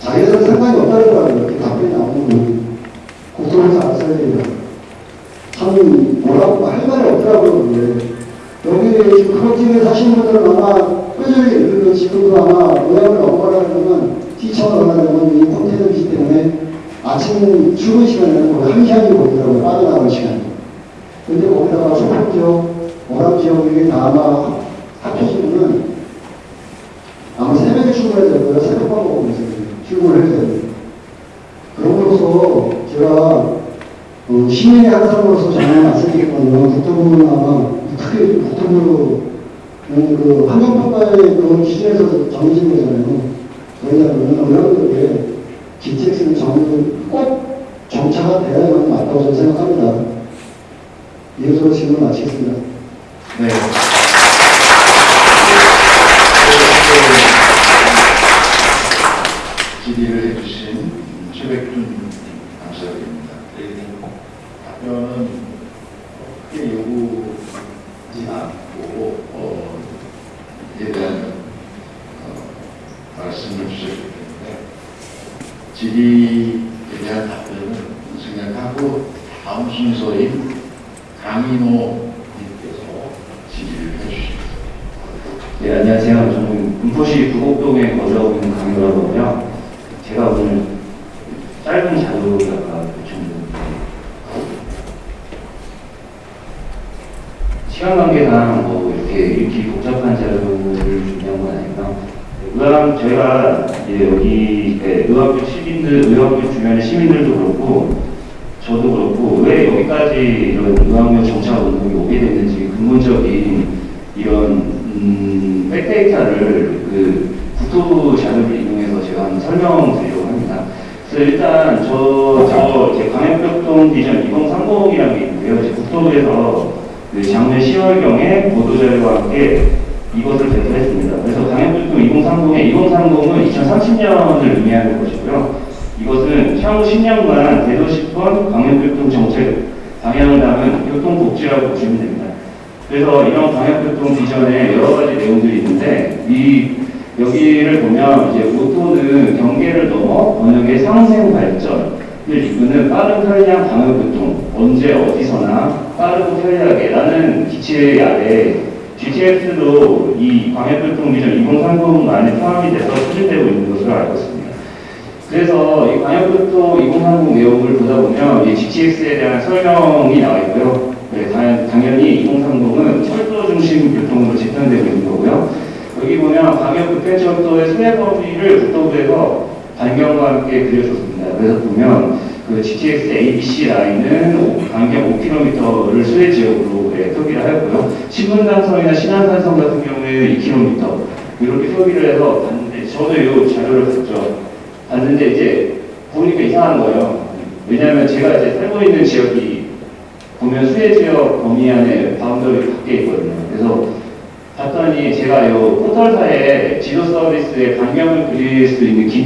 자기들은 상관이 없다더라고요. 이렇게 답변이 나오는 거 국토부에서 알아서 해야 됩니다. 참 뭐라고 할 말이 없더라고요. 근데. 여기 지금 집에 사시는 분들은 아마 그 지금도 아마 모양을 넘어가려면 티처를 가려면 이 컨테이너이기 때문에 아침 출근 시간에는 거의 한 시간이 걸리더라고요. 빠져나가는 시간이. 근데 거기다가 소품 지역, 워낙 지역이 다 아마 합쳐지면은 아마 새벽에 출근해야 되고요. 새벽밥 먹으면서 출근을 해야 돼요. 그럼으로써 제가 어, 시민의 한 사람으로서 저는 말씀드리거든요. 국토부는 아마 특히 국토부 음, 그 환경평가의 그 기준에서 정해진 거잖아요. 저희가 그러면 의원들에게 GTX는 정, 꼭 정차가 돼야만 맞다고 저는 생각합니다. 이것으로 질문 마치겠습니다. 네. 질의를 해주신 최백준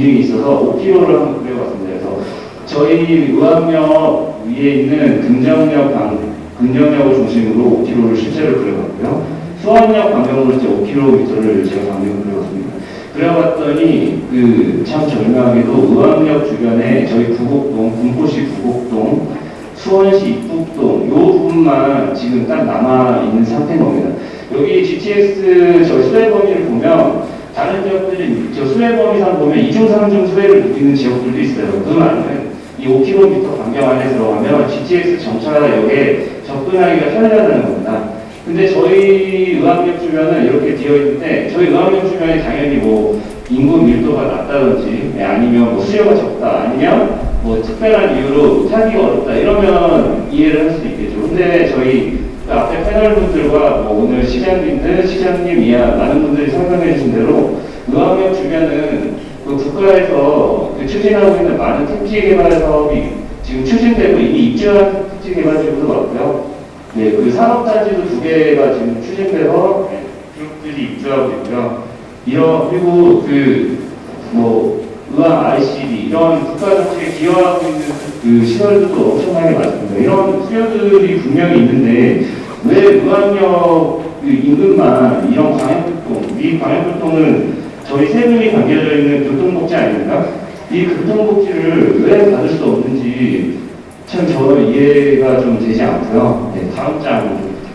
기능이 있어서 5km를 한번 그려봤습니다. 그래서 저희 의학역 위에 있는 금정역 방, 금정역을 중심으로 5km를 실제로 그려봤고요. 수원역 반경으로 이제 5km를 제가 반경을 그려봤습니다. 그려봤더니 그 참 절묘하게도 의왕역 주변에 저희 구곡동, 군포시 구곡동, 수원시 입북동 요 부분만 지금 딱 남아 있는 상태인 겁니다. 여기 GTX 저 수혜 범위를 보면 다른 지역들이 저 수혜 범위상 보면 이중 삼중 수혜를 느끼는 지역들도 있어요. 그 말은 이 5km 반경 안에 들어가면 GTX 정차역에 접근하기가 편리하다는 겁니다. 근데 저희 의학역 주변은 이렇게 되어 있는데 저희 의학역 주변이 당연히 뭐 인구 밀도가 낮다든지 네, 아니면 뭐 수요가 적다 아니면 뭐 특별한 이유로 타기가 어렵다 이러면 이해를 할 수 있겠죠. 근데 저희 그 앞에 패널 분들과 뭐 오늘 시장님들, 시장님 이하 많은 분들이 설명해 주신 대로 의학역 주변은 그 국가에서 그 추진하고 있는 많은 택지 개발 사업이 지금 추진되고 이미 입주한 택지 개발 지구도 많고요. 네, 그 산업단지도 두 개가 지금 추진돼서 네, 그룹들이 입주하고 있고요. 이런 그리고 그 뭐 의학 ICD 이런 국가 정책에 기여하고 있는 그 시설들도 엄청나게 많습니다. 이런 수요들이 분명히 있는데 왜그 인근만 이런 광역교통, 이 광역교통은 저희 세 분이 담겨져 있는 교통복지 아닙니까? 이 교통복지를 왜 받을 수 없는지 참 저는 이해가 좀 되지 않고요. 네, 다음 장좀 부탁드리겠습니다.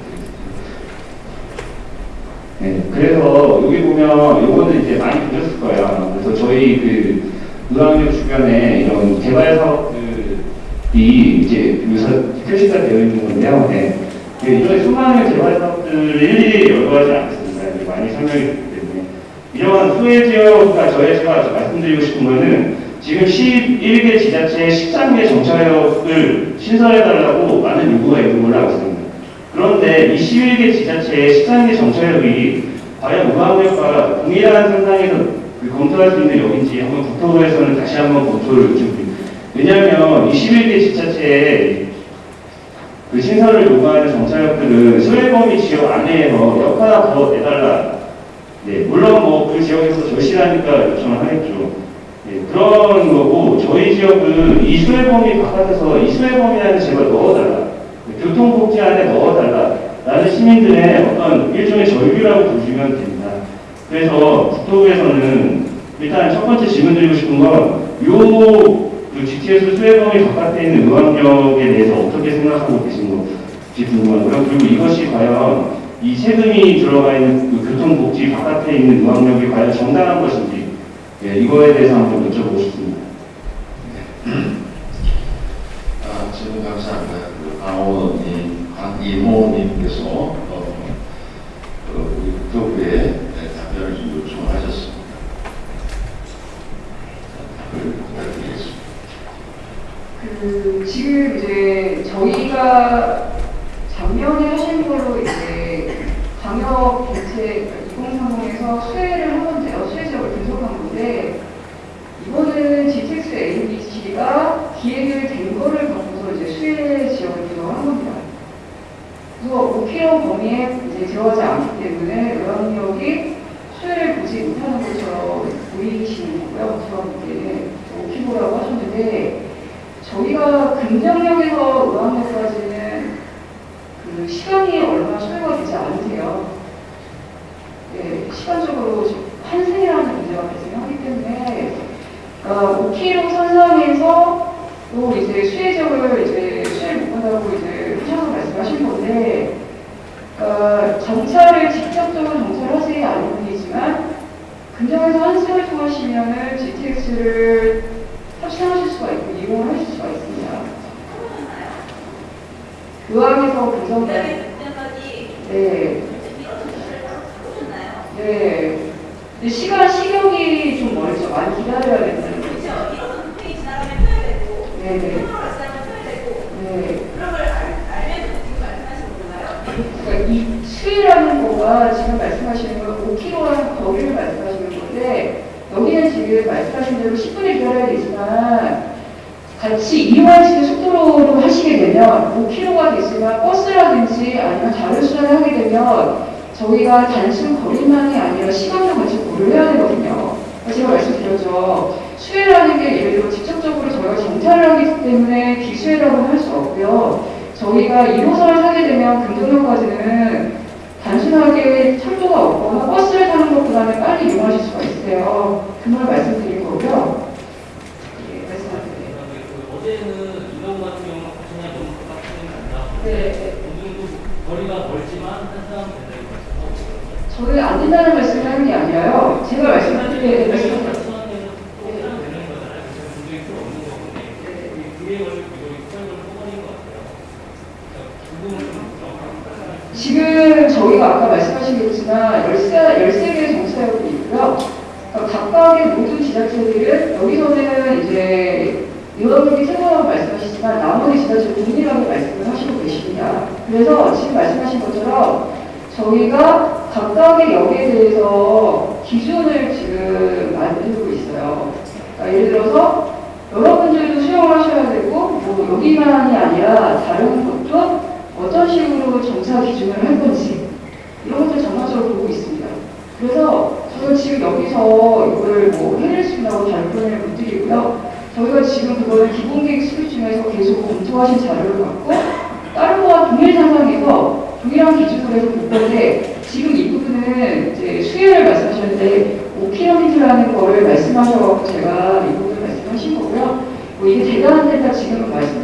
네, 그래서 여기 보면 요거는 이제 많이 보셨을 거예요. 그래서 저희 그 의학역 주변에 이런 개발 사업들이 이제 묘사 표시가 되어 있는 건데요. 네. 그 이런 수많은 개발 사업들을 일일이 열거하지 않겠습니다. 많이 설명이 됐기 때문에. 이런 소외 지역과 제가 말씀드리고 싶은 거는 지금 11개 지자체에 13개 정차역을 신설해달라고 많은 요구가 있는 걸로 알고 있습니다. 그런데 이 11개 지자체의 13개 정차역이 과연 우방역과 동일한 상상에서 그 검토할 수 있는 역인지 한번 국토부에서는 다시 한번 검토를 요청드립니다. 왜냐하면 이 11개 지자체에 그 신설을 요구하는 정착역들은 소외범위 지역 안에서 역 하나 더 내달라. 네, 물론 뭐 그 지역에서 절실하니까 요청을 하겠죠. 네, 그런 거고 저희 지역은 이 수혜범위 바깥에서 이 수혜범위라는 제발 넣어달라. 네, 교통복지 안에 넣어달라. 라는 시민들의 어떤 일종의 절규라고 보시면 됩니다. 그래서 국토부에서는 일단 첫 번째 질문 드리고 싶은 건 요 그 GTS 수혜범위 바깥에 있는 의왕역에 대해서 어떻게 생각하고 계신 건지 궁금하고요. 그리고 이것이 과연 이 세금이 들어가 있는 그 교통복지 바깥에 있는 의왕역이 과연 정당한 것인지 예, 이거에 대해서 한번 여쭤보고 싶습니다. 아, 질문 감사합니다. 그 강호님, 강이모님께서 어, 그 우리 국토부에 네, 답변을 좀 요청을 하셨습니다. 답을 부탁드리겠습니다. 그 지금 이제 저희가 작년에 하신 걸로 이제 방역 대책 2030에서 수혜를 한 건데요. 수혜 지역을 분석한 건데 이거는 GTX ABC가 기획을 된 거를 갖고서 이제 수혜 지역을 분석한 겁니다. 그래서 5km 범위에 이제 들어가지 않기 때문에 의왕역이 수혜를 보지 못하는 것처럼 보이시는 거고요. 보기에는 5km라고 하셨는데 저희가 금정역에서 의왕역까지는 그 시간이 얼마 소요가 되지 않으세요. 네, 시간적으로 좀 환승이라는 문제가 발생하기 때문에 그러니까 5km 선상에서 또 이제 수혜적을 이제 수혜를 못 한다고 이제 하셔서 말씀하신 건데 그러니까 정차를 직접적으로 정차를 하지 않은 분이지만 금정에서 환승을 통하시면은 GTX를 탑승하실 수가 있고 이용을 하실 수가 있습니다. 의왕에서 금정 네. 네. 근데 시간 시경이 좀 멀죠. 많이 기다려야 된다는 거죠. 네, 네. 네. 그러니까 이 수위라는 거가 지금 말씀하시는 건 5km라는 거리를 말씀하시는 건데 여기는 지금 말씀하신 대로 10분에 기다려야 되지만 같이 이용하시는 속도로 하시게 되면 5km가 됐으면 버스라든지 아니면 다른 수단을 하게 되면 저희가 단순 거리만이 아니라 시간도 같이 고려해야 되거든요. 제가 말씀드렸죠. 수혜라는 게 예를 들어 직접적으로 저희가 정찰을 하기 때문에 비수혜라고는 할수 없고요. 저희가 1호선을 타게 되면 금동역까지는 단순하게 철도가 없거나 버스를 타는 것보다는 빨리 이용하실 수가 있어요. 그걸 말씀드린 거고요. 예, 말씀드릴게요. 어제는 이동 같은 경우는 그냥 좀 바깥은 간다. 네. 정도 거리가 멀지만 한 사람 된다고 말씀하고 저는 안 된다는 말씀을 하는 게 아니라요. 제가 말씀드린 말씀 지금 저희가 아까 말씀하시겠지만 13, 13개의 정사역이 있고요. 그러니까 각각의 모든 지자체들은 여기서는 이제 의원님이 세번 말씀하시지만 나머지 지자체 동일하게 말씀을 하시고 계십니다. 그래서 지금 말씀하신 것처럼 저희가 각각의 역에 대해서 기준을 지금 만들고 있어요. 그러니까 예를 들어서 여러분들도 수용을 하셔야 되고 뭐 여기만이 아니라 다른 것도 어떤 식으로 정차 기준을 할 건지 이런 것들 전반적으로 보고 있습니다. 그래서 저희가 지금 여기서 이걸 뭐 해낼 수 있다고 다른 표현을 못 드리고요. 저희가 지금 그거를 기본계획 수립 중에서 계속 검토하신 자료를 갖고 다른 거와 동일 상황에서 동일한 기준으로 해서 볼 건데 지금 이 부분은 이제 수혜를 말씀하셨는데 5km라는 거를 말씀하셔서 제가 이 부분을 말씀하신 거고요. 뭐 이게 대단한 데다 지금은 없어요.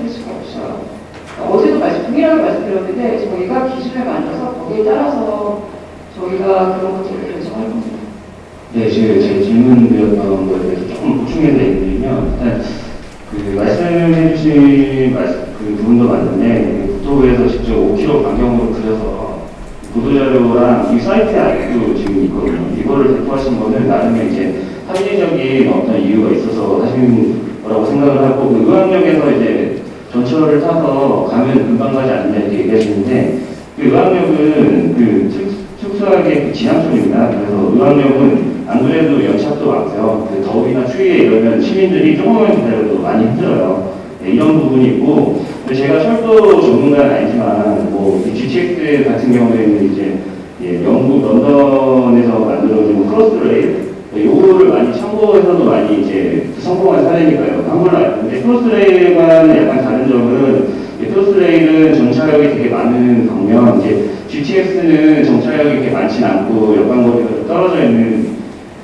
말씀, 동일하게 말씀드렸는데 저희가 기준을 만들어서 거기에 따라서 저희가 그런 것들을 결정할 겁니다. 네, 제가 제 질문 드렸던 거에 대해서 조금 보충해서 드리면 일단 그 말씀해 주신 말씀, 그 부분도 맞는데 그 국토부에서 직접 5km 반경으로 그려서 보도자료랑 이 사이트에 아직도 지금 있거든요. 이거를 대표하신 거는 나름의 이제 합리적인 어떤 이유가 있어서 하신 거라고 생각을 하고 그 의왕역에서 이제 전철을 타서 가면 금방 가지 않는다 이렇게 얘기하시는데 그 의왕역은 그 특, 특수하게 그 지상역입니다. 그래서 의왕역은 안 그래도 연착도 많고요. 그 더위나 추위에 이러면 시민들이 조금만 기다려도 많이 힘들어요. 네, 이런 부분이 있고 제가 철도 전문가는 아니지만 뭐이 GTX 같은 경우에는 이제 예, 영국 런던에서 만들어진 Crossrail 네, 요거를 많이 참고해서도 많이 이제 성공한 사례니까요. 한 걸로 알고 있는데 Crossrail과는 약간 다른 점은 이 Crossrail은 정차역이 되게 많은 반면 이제 GTX는 정차역이 그렇게 많지는 않고 역간거리가 좀 떨어져 있는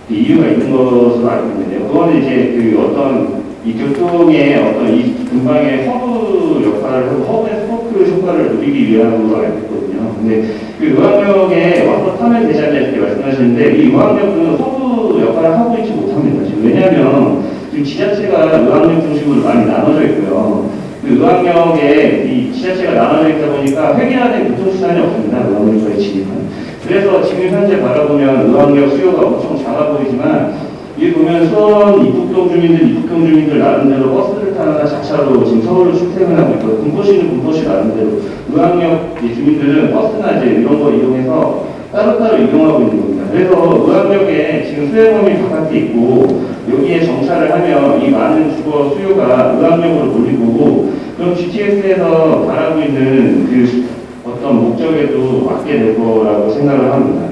이유가 있는 것으로 알고 있는데요. 그거는 이제 그 어떤 이 교통의 어떤 이 근방의 허브 역할을 하고 hub and spoke 효과를 누리기 위함으로 알고 있거든요. 근데 그 의왕역에 와서 타면 되지 않냐 이렇게 말씀하시는데 이 의왕역은 허브 역할을 하고 있지 못합니다. 지금 왜냐하면 지금 지자체가 의왕역 중심으로 많이 나눠져 있고요. 그 의왕역에 이 지자체가 나눠져 있다 보니까 획일화된 교통수단이 없습니다. 의왕역까지 진입한. 그래서 지금 현재 바라보면 의왕역 수요가 엄청 작아 보이지만 여기 보면 수원 입북동 주민들, 입북동 주민들 나름대로 버스를 타거나 자차로 지금 서울로 출퇴근하고 있고 군포시는 군포시 나름대로 의왕역 이 주민들은 버스나 이제 이런 거 이용해서 따로따로 이용하고 있는 겁니다. 그래서 의왕역에 지금 수혜범이 바깥에 있고 여기에 정차를 하면 이 많은 주거 수요가 의왕역으로 몰릴 거고 그럼 GTX에서 바라고 있는 그 어떤 목적에도 맞게 될 거라고 생각을 합니다.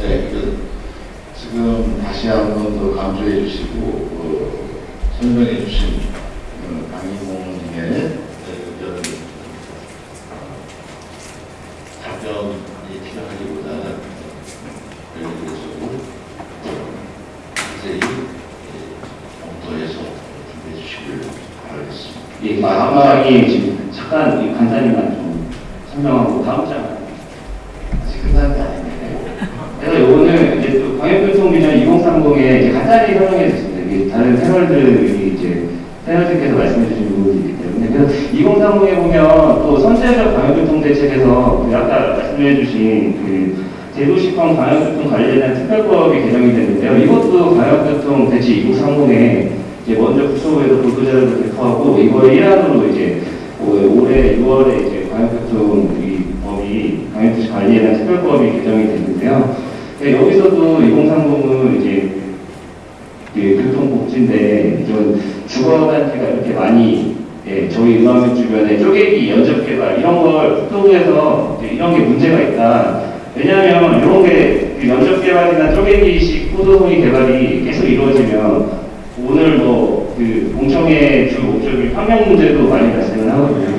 네, 그, 지금 다시 한 번 더 강조해 주시고 어, 설명해 주신 어, 강희봉님의 의견을 어, 답변이 필요하기보다는 여기에서도 자세히 예, 검토해서 준비해 주시길 바라겠습니다. 예, 장이 지금 잠깐 이 간단히만 좀 설명하고 다음 장 아직 끝난 게 아닌데 그래서 요거는 이제 또 광역교통비전 2030에 이제 간단히 설명해. 이게 다른 패널들이 이제 패널들께서 말씀해 주신 때문에 그래서 2030에 보면 또 선제적 광역교통 대책에서 그 아까 말씀해 주신 그 대도시권 광역교통 관련된 특별법이 개정이 됐는데요. 이것도 광역교통 대책 2030에 이제 먼저 국토부에서 보도자료를 배포하고 이거의 일환으로 이제 올- 올해 6월에 이제 광역교통 이 법이 광역도시 관리에 대한 특별법이 개정이 됐는데요. 네, 여기서도 2030은 이제 그 교통복지인데 이런 주거단지가 이렇게 많이 예, 저희 의왕역 주변에 쪼개기, 연접개발 이런 걸 국토부에서 이런 게 문제가 있다. 왜냐하면 이런 게 그 연접개발이나 쪼개기식 포도송이 개발이 계속 이루어지면 오늘 뭐그 공청회 주 목적인 환경 문제도 많이 발생을 하거든요.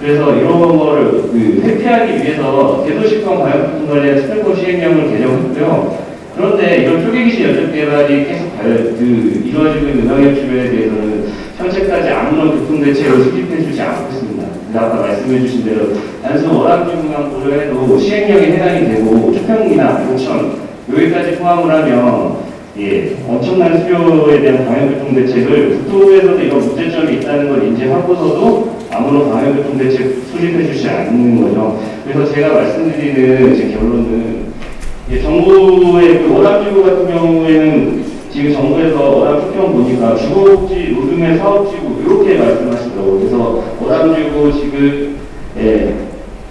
그래서 이런 거를 그 회피하기 위해서 대도시권 과역교통 관련 특별법 시행령을 개정했고요. 그런데 이런 쪼개기식 연접 개발이 계속 발- 그 이루어지고 있는 의학역 주변에 대해서는 현재까지 아무런 교통 대책을 수립해주지 않고 있습니다. 아까 말씀해주신 대로 단순 월암주만 고려해도 시행령에 해당이 되고 초평이나 공천 여기까지 포함을 하면 예, 엄청난 수요에 대한 방역교통 대책을 국토부에서도 이런 문제점이 있다는 걸 인지하고서도 아무런 방역교통 대책 수립해 주지 않는 거죠. 그래서 제가 말씀드리는 제 결론은 예, 정부의 그 월암지구 같은 경우에는 지금 정부에서 월암 수평 보니까 주거복지 노동의 사업지구 이렇게 말씀하시더라고요. 그래서 월암지구 지금 예,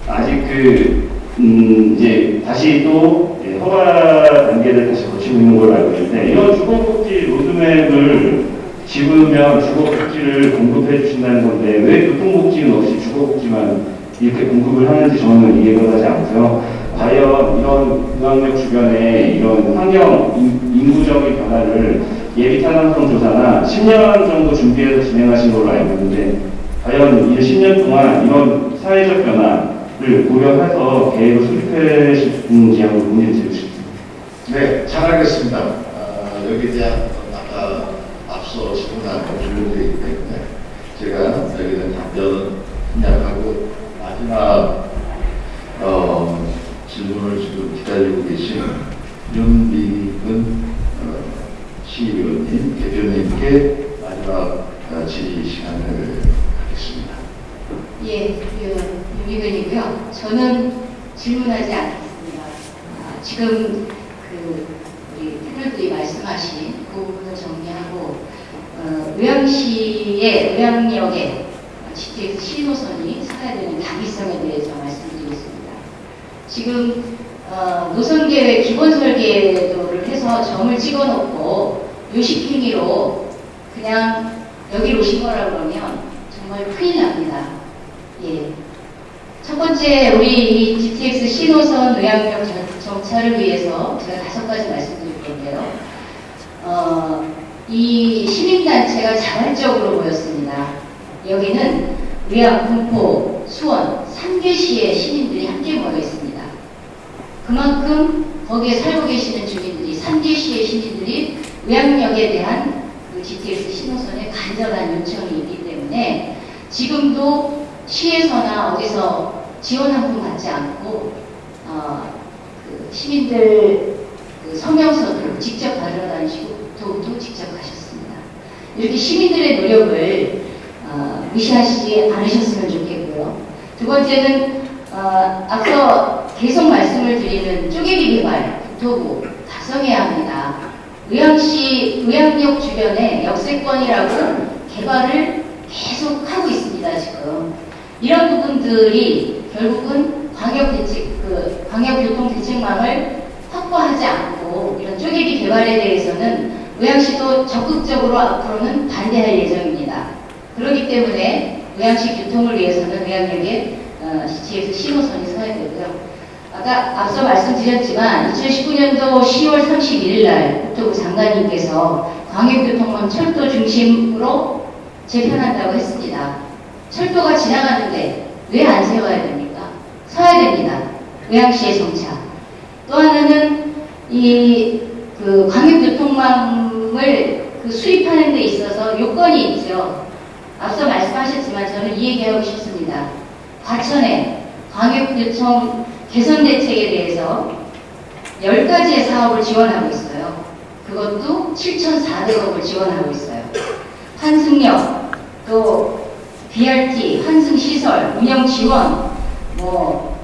아직 그 음, 이제 다시 또 예, 허가 단계를 다시 거치고 있는 걸로 알고 있는데 이런 주거복지 로드맵을 집으면 주거복지를 공급해 주신다는 건데 왜 교통복지는 없이 주거복지만 이렇게 공급을 하는지 저는 이해가 가지 않고요. 과연 이런 의학역 주변에 이런 환경 인- 인구적인 변화를 예비 타당성 조사나 10년 정도 준비해서 진행하신 걸로 알고 있는데 과연 이 10년 동안 이런 사회적 변화를 고려해서 계획을 수립해 주는지 한번 문의 드리고 싶습니다. 네, 잘하겠습니다. 아, 여기에 대한 아까 앞서 질문한 있기 때문에 제가 여기에 답변은 생략하고 마지막 어, 질문을 지금 기다리고 계신 윤미근 어, 시의원님, 대표님께 마지막 어, 질의 시간을 갖겠습니다. 예, 그, 유미근이고요. 저는 질문하지 않겠습니다. 아, 지금 그 우리 패널들이 말씀하신 그 부분을 정리하고 어, 의왕시의 의왕역에 GTX 신호선이 서야 되는 당위성에 대해서 말씀드리겠습니다. 지금 어, 노선 계획 기본 설계도를 해서 점을 찍어 놓고 요식행위로 그냥 여기로 오신 거라 그러면 정말 큰일 납니다. 예. 첫 번째 우리 이 GTX 신호선 정- 정차를 위해서 제가 다섯 가지 말씀드릴 건데요. 어, 이 시민단체가 자발적으로 모였습니다. 여기는 의왕, 군포, 수원, 3개 시의 시민들이 함께 모여 있습니다. 그만큼 거기에 살고 계시는 주민들이, 3개시의 시민들이 의왕역에 대한 그 GTX 신호선에 간절한 요청이 있기 때문에 지금도 시에서나 어디서 지원 한 푼 받지 않고 어, 그 시민들 그 성명서를 직접 받으러 다니시고 도움도 직접 하셨습니다. 이렇게 시민들의 노력을 어, 무시하시지 않으셨으면 좋겠고요. 두 번째는 어, 앞서 계속 말씀을 드리는 쪼개기 개발 국토부 각성해야 합니다. 의왕시 의왕역 주변에 역세권이라고 개발을 계속 하고 있습니다 지금 이런 부분들이 결국은 광역 대책 그 광역 교통 대책망을 확보하지 않고 이런 쪼개기 개발에 대해서는 의왕시도 적극적으로 앞으로는 반대할 예정입니다. 그렇기 때문에 의왕시 교통을 위해서는 의왕역에 어, GTX 신호선이 서야 되고요. 아까 앞서 말씀드렸지만 2019년도 10월 31일 날 국토부 장관님께서 광역교통망 철도 중심으로 재편한다고 했습니다. 철도가 지나가는데 왜 안 세워야 됩니까? 서야 됩니다. 의왕시의 정차. 또 하나는 이 그 광역교통망을 그 수입하는 데 있어서 요건이 있죠. 앞서 말씀하셨지만 저는 이 얘기하고 싶습니다. 과천에 광역교통 개선 대책에 대해서 10가지의 사업을 지원하고 있어요. 그것도 7,400억을 지원하고 있어요. 환승역, 또 BRT, 환승시설, 운영 지원, 뭐,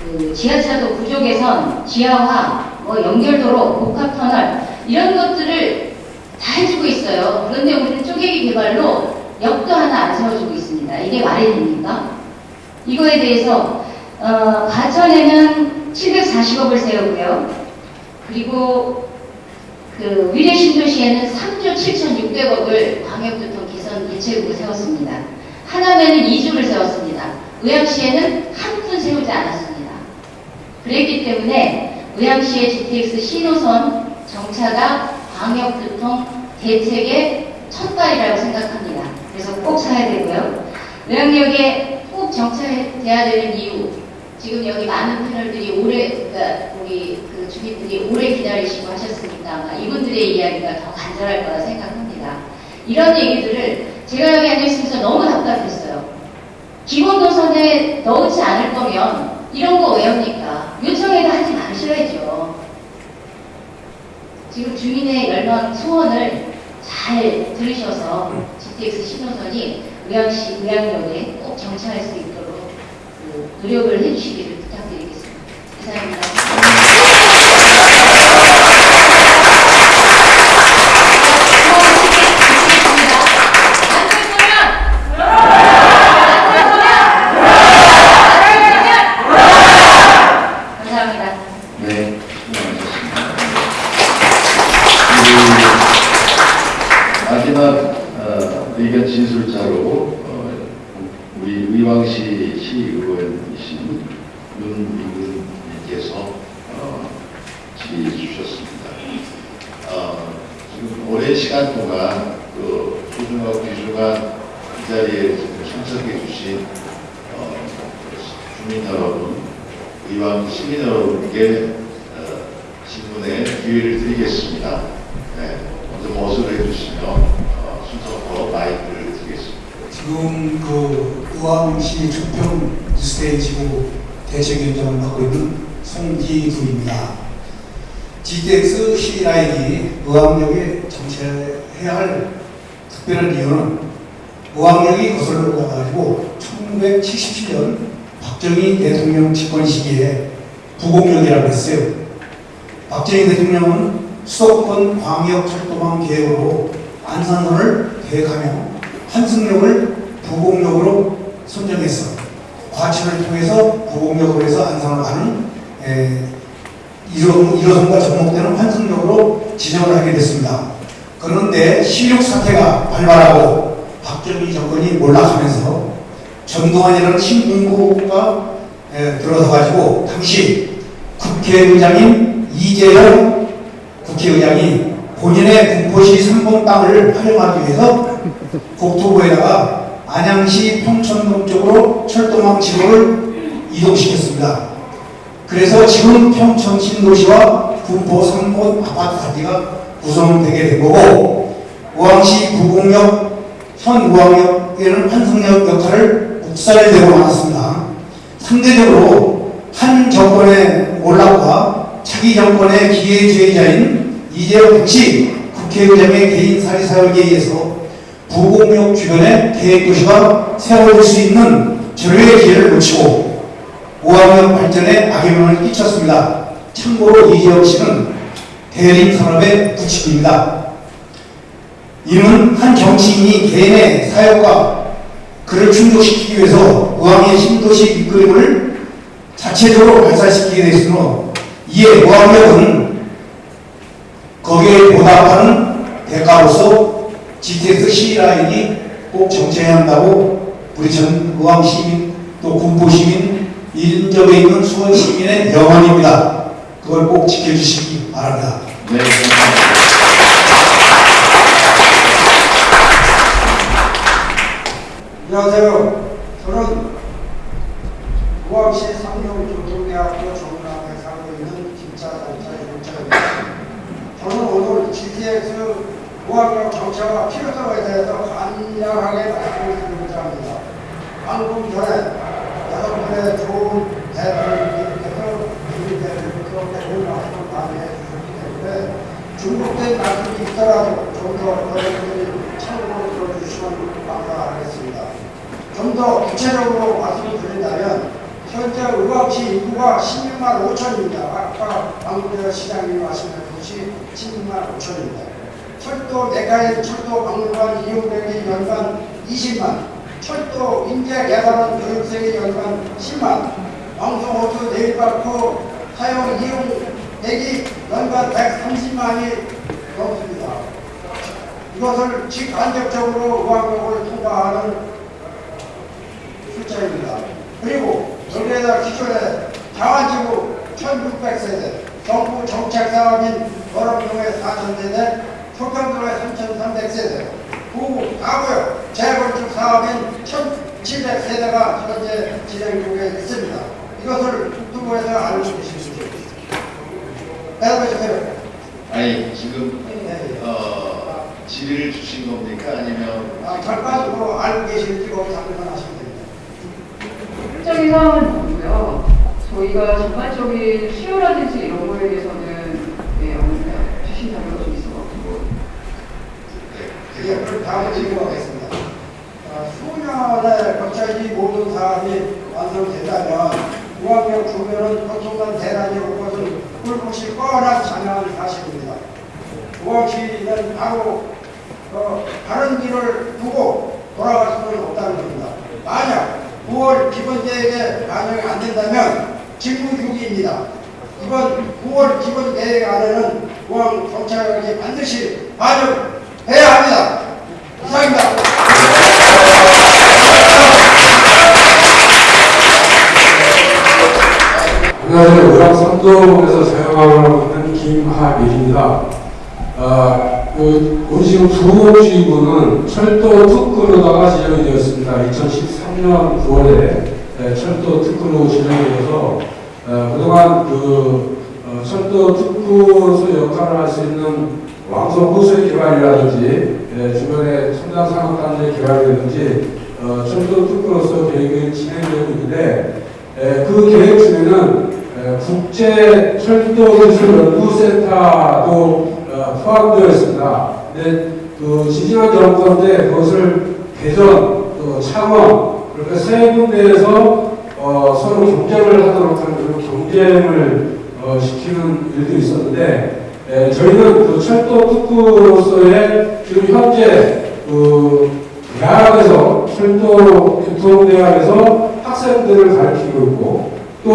그 지하차도 구조 개선, 지하화, 뭐 연결도로, 복합터널, 이런 것들을 다 해주고 있어요. 그런데 우리는 쪼개기 개발로 역도 하나 안 세워주고 있습니다. 이게 말이 됩니까? 이거에 대해서 어, 과천에는 740억을 세우고요. 그리고 그 위례 신도시에는 3조 7,600억을 광역교통 개선 대책으로 세웠습니다. 하남에는 2조를 세웠습니다. 의왕시에는 한 푼 세우지 않았습니다. 그랬기 때문에 의왕시의 GTX 신호선 정차가 광역교통 대책의 첫발이라고 생각합니다. 그래서 꼭 사야 되고요. 의왕역에 꼭 정차돼야 되는 이유 지금 여기 많은 패널들이 오래 그러니까 우리 그 주민들이 오래 기다리시고 하셨으니까 아마 이분들의 이야기가 더 간절할 거라 생각합니다. 이런 얘기들을 제가 여기 앉아 있으면서 너무 답답했어요. 기본 노선에 넣지 않을 거면 이런 거 왜 합니까? 요청해도 하지 마셔야죠. 지금 주민의 열망 소원을 잘 들으셔서 GTX 신호선이 의왕시 의왕역에 꼭 정차할 수 있도록 그 노력을 해주시기를 부탁드리겠습니다. 이상입니다. 감사합니다. 네, 수고하셨습니다. 그 마지막 어, 의견 진술자로 어, 우리 의왕시 시의원이신 윤미근님께서 어, 질의 주셨습니다. 어, 지금 오랜 시간 동안 그 소중하고 귀중한 이 자리에 참석해 주신 어, 주민 여러분, 의왕 시민 여러분께 어, 질문의 기회를 드리겠습니다. 네, 먼저 모습을 해주시면 어, 순서대로 마이크를 드리겠습니다. 지금 그 의왕시 조평 뉴스테이지구 대책위원장을 맡고 있는 송기두입니다. GTX 의왕역에 정체해야 할 특별한 이유는 의왕역이 거슬러 올라가지고 1977년 박정희 대통령 집권 시기에 부공역이라고 했어요. 박정희 대통령은 수도권 광역철도망 계획으로 안산선을 계획하며 한승역을 부곡역으로 선정했어. 과천을 통해서 부곡역으로 해서 안산을 가는 에, 1호, 1호선과 접목되는 환승역으로 지정을 하게 됐습니다. 그런데 16 사태가 발발하고 박정희 정권이 몰락하면서 전두환이라는 신군구가 에, 들어서 가지고 당시 국회의장인 이재용 국회의장이 본인의 군포시 3번 땅을 활용하기 위해서 국토부에다가 안양시 평촌동 쪽으로 철도망 지구를 이동시켰습니다. 그래서 지금 평촌 신도시와 군포 3번 아파트 단지가 구성되게 된 거고 우왕시 구곡역, 현 우왕역에는 환승역 역할을 묵살되고 말았습니다. 상대적으로 한 정권의 몰락과 차기 정권의 기회주의자인 이재용 당시 국회의장의 개인 사리 사역에 의해서 부곡역 주변에 계획도시가 세워질 수 있는 절호의 기회를 놓치고 우왕역 발전에 악영향을 끼쳤습니다. 참고로 이재용 씨는 대림 산업의 부칙입니다. 이는 한 정치인이 개인의 사역과 그를 충족시키기 위해서 우왕의 신도시 밑그림을 자체적으로 발사시키게 되었으므로 이에 우왕역은 거기에 보답하는 대가로서 GTX C라인이 꼭 정체해야 한다고 우리 전 의왕 시민 또 군포 시민 인접에 있는 수원 시민의 영원입니다. 그걸 꼭 지켜주시기 바랍니다. 네. 안녕하세요. 저는 우왕시 상경교통대학교 정문학에 살고 있는 김차장차 윤차입니다. 저는 오늘 GTX 우왕역 정차가 필요성에 대해서 간략하게 말씀을 드리고자 합니다. 방금 전에 여러분의 좋은 우리 대표 그렇게 좋은 말씀을 많이 때문에 중복된 말씀이 있더라도 좀 더 여러분들이 참고로 들어주시면 감사하겠습니다. 좀 더 구체적으로 말씀을 드린다면 현재 의왕시 인구가 16만 5천입니다. 아까 방금 시장님이 말씀하셨듯이 16만 5천입니다. 철도 내가의 철도 박물관 이용객이 연간 20만, 철도 인재 개발원 교육생이 연간 10만, 왕성호수 내일바코 사용 이용객이 연간 130만이 넘습니다. 이것을 직간접적으로 의왕역을 통과하는 숫자입니다. 그리고 여기에다 기존에 자완지구 1600세대, 정부 정책 사업인 거렁동의 4000세대, 소평동의 3300세대, 구 가구역 재건축 사업인 1700세대가 현재 진행 중에 있습니다. 이것을 국토부에서 알고 계십니다. 대답해 주세요. 아니, 지금, 어, 질의를 주신 겁니까? 아니면. 아, 결과적으로 알고 계실지 거기 답변 하시면 됩니다. 실적인 사항은 뭐고요. 저희가 전반적인 수요라든지 이런 거에 대해서는 네, 오늘 주신 자료가 좀 있어가지고 예, 그럼 다음으로 진행하겠습니다. 어, 수년에 걸쳐 이 모든 사업이 완성된다면 우왕역 주변은 교통난 대란이 올 것은 불빛이 뻔한 장황한 사실입니다. 우왕시는 바로 어, 다른 길을 두고 돌아갈 수는 없다는 겁니다. 만약 9월 기본계획에 반영이 안 된다면 직무 유기입니다. 이번 9월 기본계획 안에는 우왕 정차역이 반드시 반영 해야 합니다. 이상입니다. 안녕하세요. 의왕 삼동에서 사용하고 있는 김하밀입니다. 아, 그, 우리 지금 부곡지구는 철도 특구로다가 지정이 되었습니다. 2013년 9월에 철도 특구로 지정이 되어서 어, 그동안 그 어, 철도 특구로서 역할을 할 수 있는 왕성 호수의 개발이라든지 예, 주변의 첨단 산업 단지 개발이라든지 어, 철도 특구로서 계획이 진행되고 있는데 에, 그 계획 중에는 에, 국제 철도 기술 연구센터도 어, 포함되어 있습니다. 근데 그 지지난 정권 때 그것을 개전, 또 창원 그렇게 세 군데에서 어, 서로 경쟁을 하도록 하는 그런 경쟁을 어, 시키는 일도 있었는데 에, 저희는 그 철도 특구로서의 지금 현재 그 대학에서 철도 교통대학에서 학생들을 가르치고 있고 또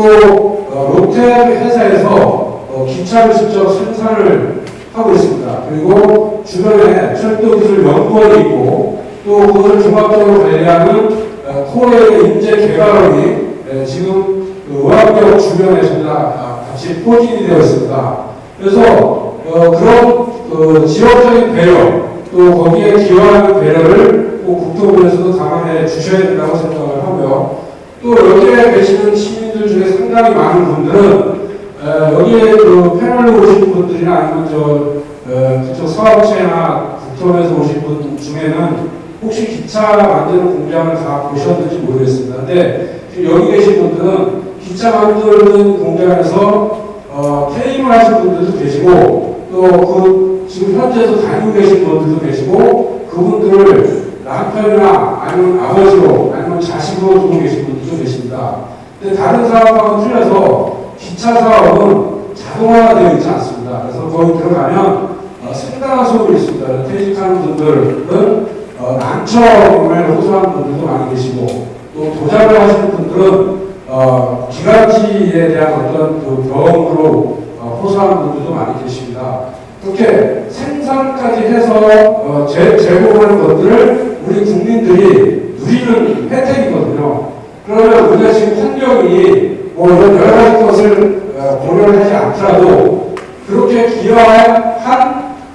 어, 롯데 회사에서 어, 기차를 직접 생산을 하고 있습니다. 그리고 주변에 철도 기술 연구원이 있고 또 그것을 종합적으로 관리하는 어, 코레의 인재 개발원이 에, 지금 그 의학병 주변에 전부 다 아, 같이 포진이 되어 있습니다. 그래서 어, 그런 그 지역적인 배려 또 거기에 기여하는 배려를 꼭 국토부에서도 감안해 주셔야 된다고 생각을 하고요. 또 여기에 계시는 시민들 중에 상당히 많은 분들은 에, 여기에 그 패널로 오신 분들이나 아니면 저 에, 그쪽 사업체나 국토부에서 오신 분 중에는 혹시 기차 만드는 공장을 다 보셨는지 모르겠습니다. 근데 지금 여기 계신 분들은 기차 만드는 공장에서 어, 퇴임을 하신 분들도 계시고 또 그 지금 현재도 다니고 계신 분들도 계시고 그분들을 남편이나 아니면 아버지로 아니면 자식으로 두고 계신 분들도 계십니다. 근데 다른 사업하고는 틀려서 기차 사업은 자동화가 되어 있지 않습니다. 그래서 거기 들어가면 어, 상당한 소음이 있습니다. 퇴직하는 분들은 어, 난처에 호소하는 분들도 많이 계시고 또 도작을 하시는 분들은 어, 기관지에 대한 어떤 그 병으로 어, 호소하는 분들도 많이 계십니다. 그렇게 생산까지 해서 어, 제, 제공하는 것들을 우리 국민들이 누리는 혜택이거든요. 그러면 우리가 지금 환경이 뭐 이런 여러 가지 것을 어, 고려를 하지 않더라도 그렇게 기여한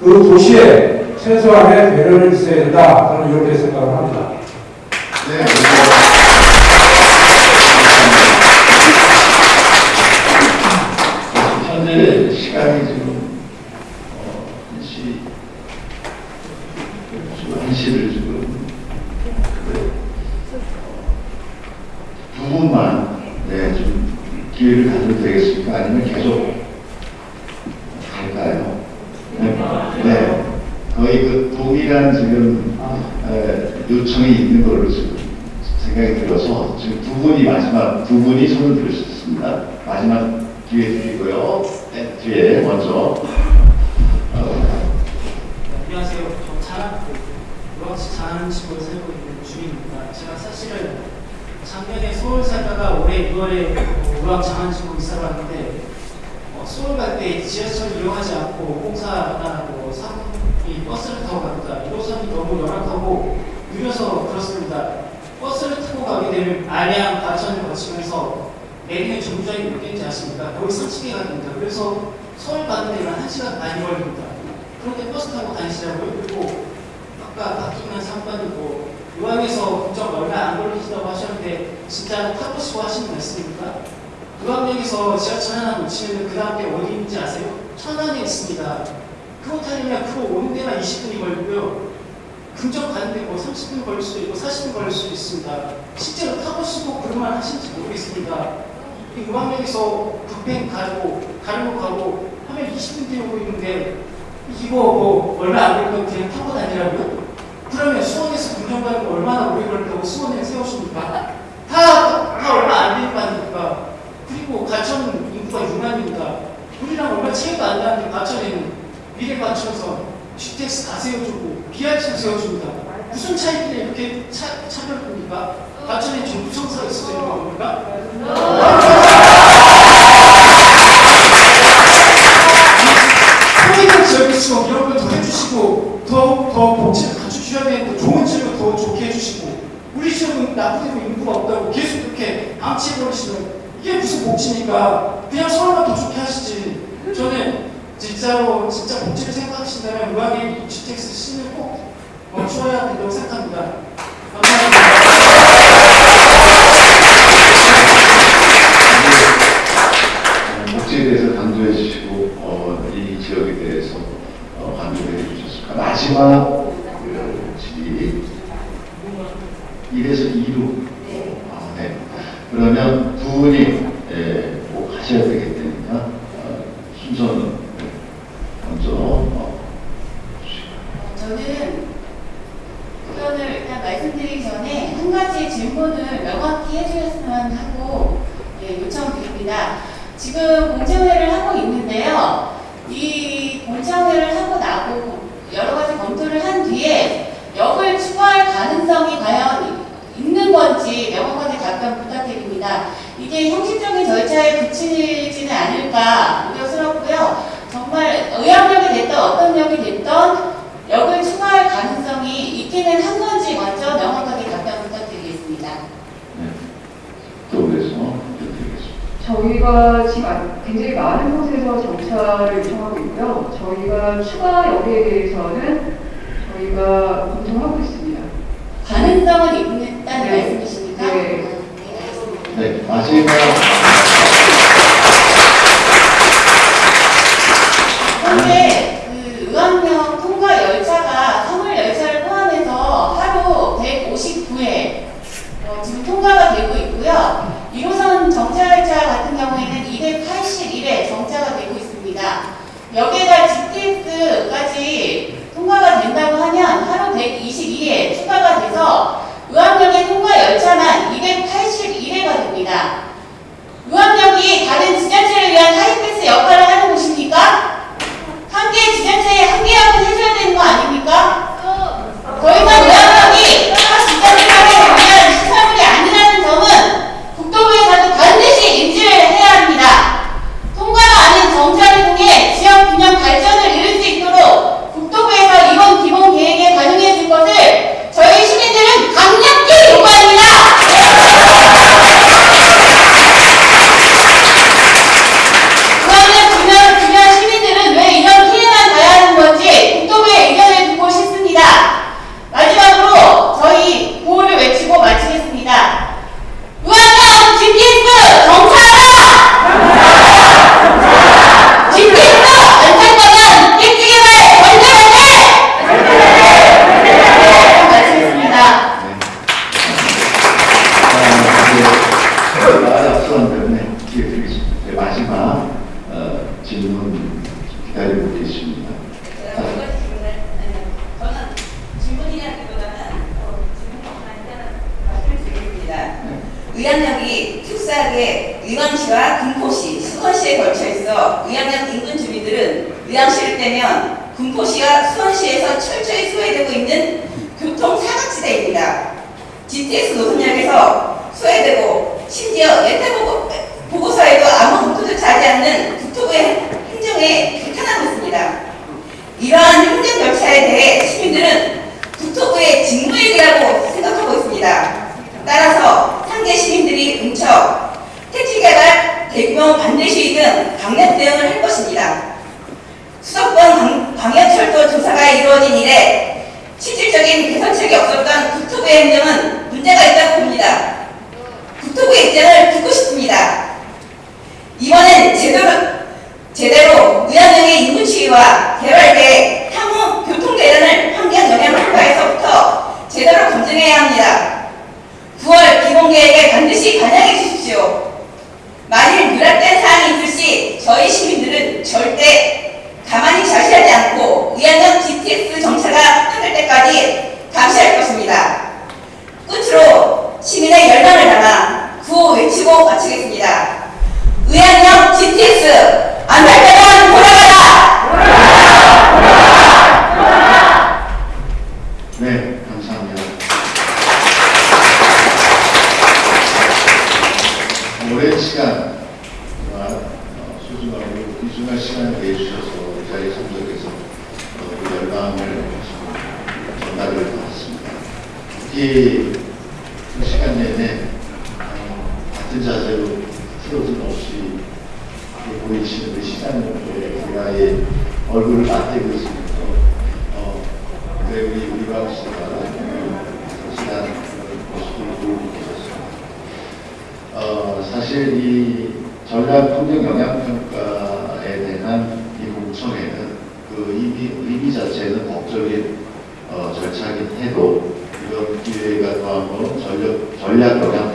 그 도시에 최소한의 배려를 있어야 된다. 저는 이렇게 생각을 합니다. 네. 1시를 지금 두 분만 네, 좀 기회를 가져도 되겠습니까? 아니면 계속 갈까요? 네. 네. 거의 그 동일한 지금 에, 요청이 있는 걸로 지금 생각이 들어서 지금 두 분이 마지막 두 분이 손을 들으셨습니다. 마지막 기회 드리고요. 네, 뒤에 먼저 어, 안녕하세요. 저 자랑, 자랑시골 살고 있는 주민입니다. 제가 사실은 작년에 서울 살다가 올해 6월에 유학 장안시골 이사를 왔는데 어, 서울 갈 때 지하철 이용하지 않고 공사하고 사이 버스를 타고 갑니다. 1호선이 너무 열악하고 느려서 그렇습니다. 버스를 타고 가게 되면 안양, 과천을 거치면서 내리는 정류장이 몇 개인지 아십니까? 거의 30개가 됩니다. 그래서 서울 가는 데는 1시간 반이 걸립니다. 그런데 버스 타고 다니시라고요? 그리고 아까 박기만 상관이고 의왕에서 국정 얼마 안 걸리시다고 하셨는데 진짜 타보시고 하시는 말씀입니까? 의왕역에서 지하철 하나 놓치면 그 다음 게 어디 있는지 아세요? 천안에 있습니다. 그거 타려면 그거 오는 데만 20분이 걸리고요. 근접 가는데 뭐 30분 걸릴 수도 있고 40분 걸릴 수도 있습니다. 실제로 타보시고 그런 말 하신지 모르겠습니다. 이 의왕역에서 북행 가고 가려고 가고 하면 20분 뒤에 오고 있는데 이거 뭐 얼마 안 걸리면 그냥 타고 다니라고요? 그러면 수원에서 거 얼마나 오래 걸린다고 수원에 세우십니까? 다, 다 얼마 안 되는 거 아닙니까? 그리고 가천 인구가 6만입니다. 우리랑 얼마 차이가 안 나는데 가천에는 미래가천선 GTX 다 세워주고 BRT 세워줍니다. 무슨 차이길래 이렇게 차, 차별입니까? 가천에 정부 청사가 있어서 이런 겁니까? 소외된 지역일수록 걸더 해주시고 더, 더 복지를 갖춰주셔야 되는데 좋은 지역을 더 좋게 해주시고 나쁘고 인구가 없다고 계속 그렇게 암치해버리시면 이게 무슨 복지입니까? 그냥 서울만 더 좋게 하시지 저는 진짜로 진짜 복지를 생각하신다면 의왕의 GTX 신을 꼭 멈춰야 된다고 생각합니다. 복지에 대해서 강조해 주시고 어, 이 지역에 대해서 어, 강조해 주셨습니다. 마지막 그 질의 1에서 2로 아, 네. 그러면 두 분이 예, 꼭 하셔야 되기 때문에 어, 순서는 네, 먼저 어, 저는 의견을 일단 말씀드리기 전에 한 가지 질문을 명확히 해주셨으면 하고 예, 요청드립니다. 지금 공청회를 하고 있는데요. 이 공청회를 하고 나고 여러 가지 검토를 한 뒤에 역을 추가할 가능성이 과연 있는 건지 명확하게 답변 부탁드립니다. 이게 형식적인 절차 열차에 그치지는 않을까 우려스럽고요. 정말 의학력이 됐던 어떤 역이 됐던 역을 추가할 가능성이 있기는 한 건지 먼저 명확하게 답변 부탁드리겠습니다. 또 그래서 드리겠습니다. 저희가 지금 아- 굉장히 많은 곳에서 정차를 요청하고 있고요. 저희가 추가 역에 대해서는 저희가 검토하고 있습니다. 가능성은 있다는 네. 네. 네, 마지막 현재 그 의왕역 통과 열차가 화물 열차를 포함해서 하루 159회 어, 지금 통과가 되고 있고요. 1호선 정차 열차 같은 경우에는 281회 정차가 되고 있습니다. 여기에다 GTX까지 통과가 된다고 하면 하루 122회 추가가 돼서 의왕역의 통과 열차만 281회가 됩니다. 의왕역이 다른 지자체를 위한 하이패스 역할을 하는 곳입니까? 한개 지자체에 한 개역은 해줘야 되는 거 아닙니까? 더 이상 의학력이 각 지자체를 위한 시설물이 아니라는 점은 국토부에서도 반드시 인지를 해야 합니다. 통과가 아닌 정차를 통해 지역 균형 발전을 이룰 수 있도록 국토부에서 이번 기본 계획에 반영해 줄 것을 저희 시민들은 강력히 요구합니다. 그러면 주변, 주변 시민들은 왜 이런 피해만 가야 하는 건지 국토부의 의견을 듣고 싶습니다. 마지막으로 저희 구호를 외치고 마치겠습니다. 의학형 GPS 정차하라! GPS 안착하면 일찍개발 건설하게! 마치겠습니다. 말이 앞서는 때문에 기회 드리겠습니다. 네, 마지막 어, 질문 기다리고 계십니다. 저는 질문이라기보다는 어, 질문보다는 말씀을 드리겠습니다. 의왕역이 특수하게 의왕시와 금포시, 수원시에 걸쳐 있어 의왕역 인근 주민들은 의왕시를 떼면 금포시와 수원시에서 철저히 소외되고 있는 교통 사각지대입니다. GTX 노선역에서 소외되고 심지어 예타 보고, 보고서에도 아무 검토조차 하지 않는 국토부의 행정에 규탄하고 있습니다. 이러한 행정절차에 대해 시민들은 국토부의 직무유기라고 생각하고 있습니다. 따라서 상계 시민들이 응처, 택지개발, 대규모 반대시위 등 강력 대응을 할 것입니다. 수도권 광- 광역철도 조사가 이루어진 이래 실질적인 개선책이 국토부의 행정은 문제가 있다고 봅니다. 국토부의 입장을 듣고 싶습니다. 이번엔 제대로, 제대로 의학령의 인구치유와 개발계획, 향후 교통대란을 환경 영향 평가에서부터 제대로 검증해야 합니다. 9월 기본계획에 반드시 반영해 주십시오. 만일 누락된 사항이 있을 시 저희 시민들은 절대 가만히 자시하지 않고 의학령 GTX 정차가 끝날 때까지 감시할 것입니다. 끝으로 시민의 열망을 담아 구호 외치고 마치겠습니다. 의학령 GTX 때만 돌아가라! 네, 감사합니다. 오랜 시간 동안 어, 소중하고 귀중한 시간을 내주셔서 이 자리에 참석해서 어, 그 열망을 전달을 받았습니다. 특히 그 시간 내내 어, 같은 자세로 틀어짐 없이 이렇게 보이시는 그 시장님의 제가의 얼굴을 맞대고 있으면서 어, 네, 우리 우리가 씨가 시간 모습을 보고 계셨습니다. 어, 사실 이 전략 환경 영향 평가에 대한 이 공청회는 그 의미, 의미 자체는 법적인 어, 절차긴 해도 이런 기회가 또한번 전략, 전략 영향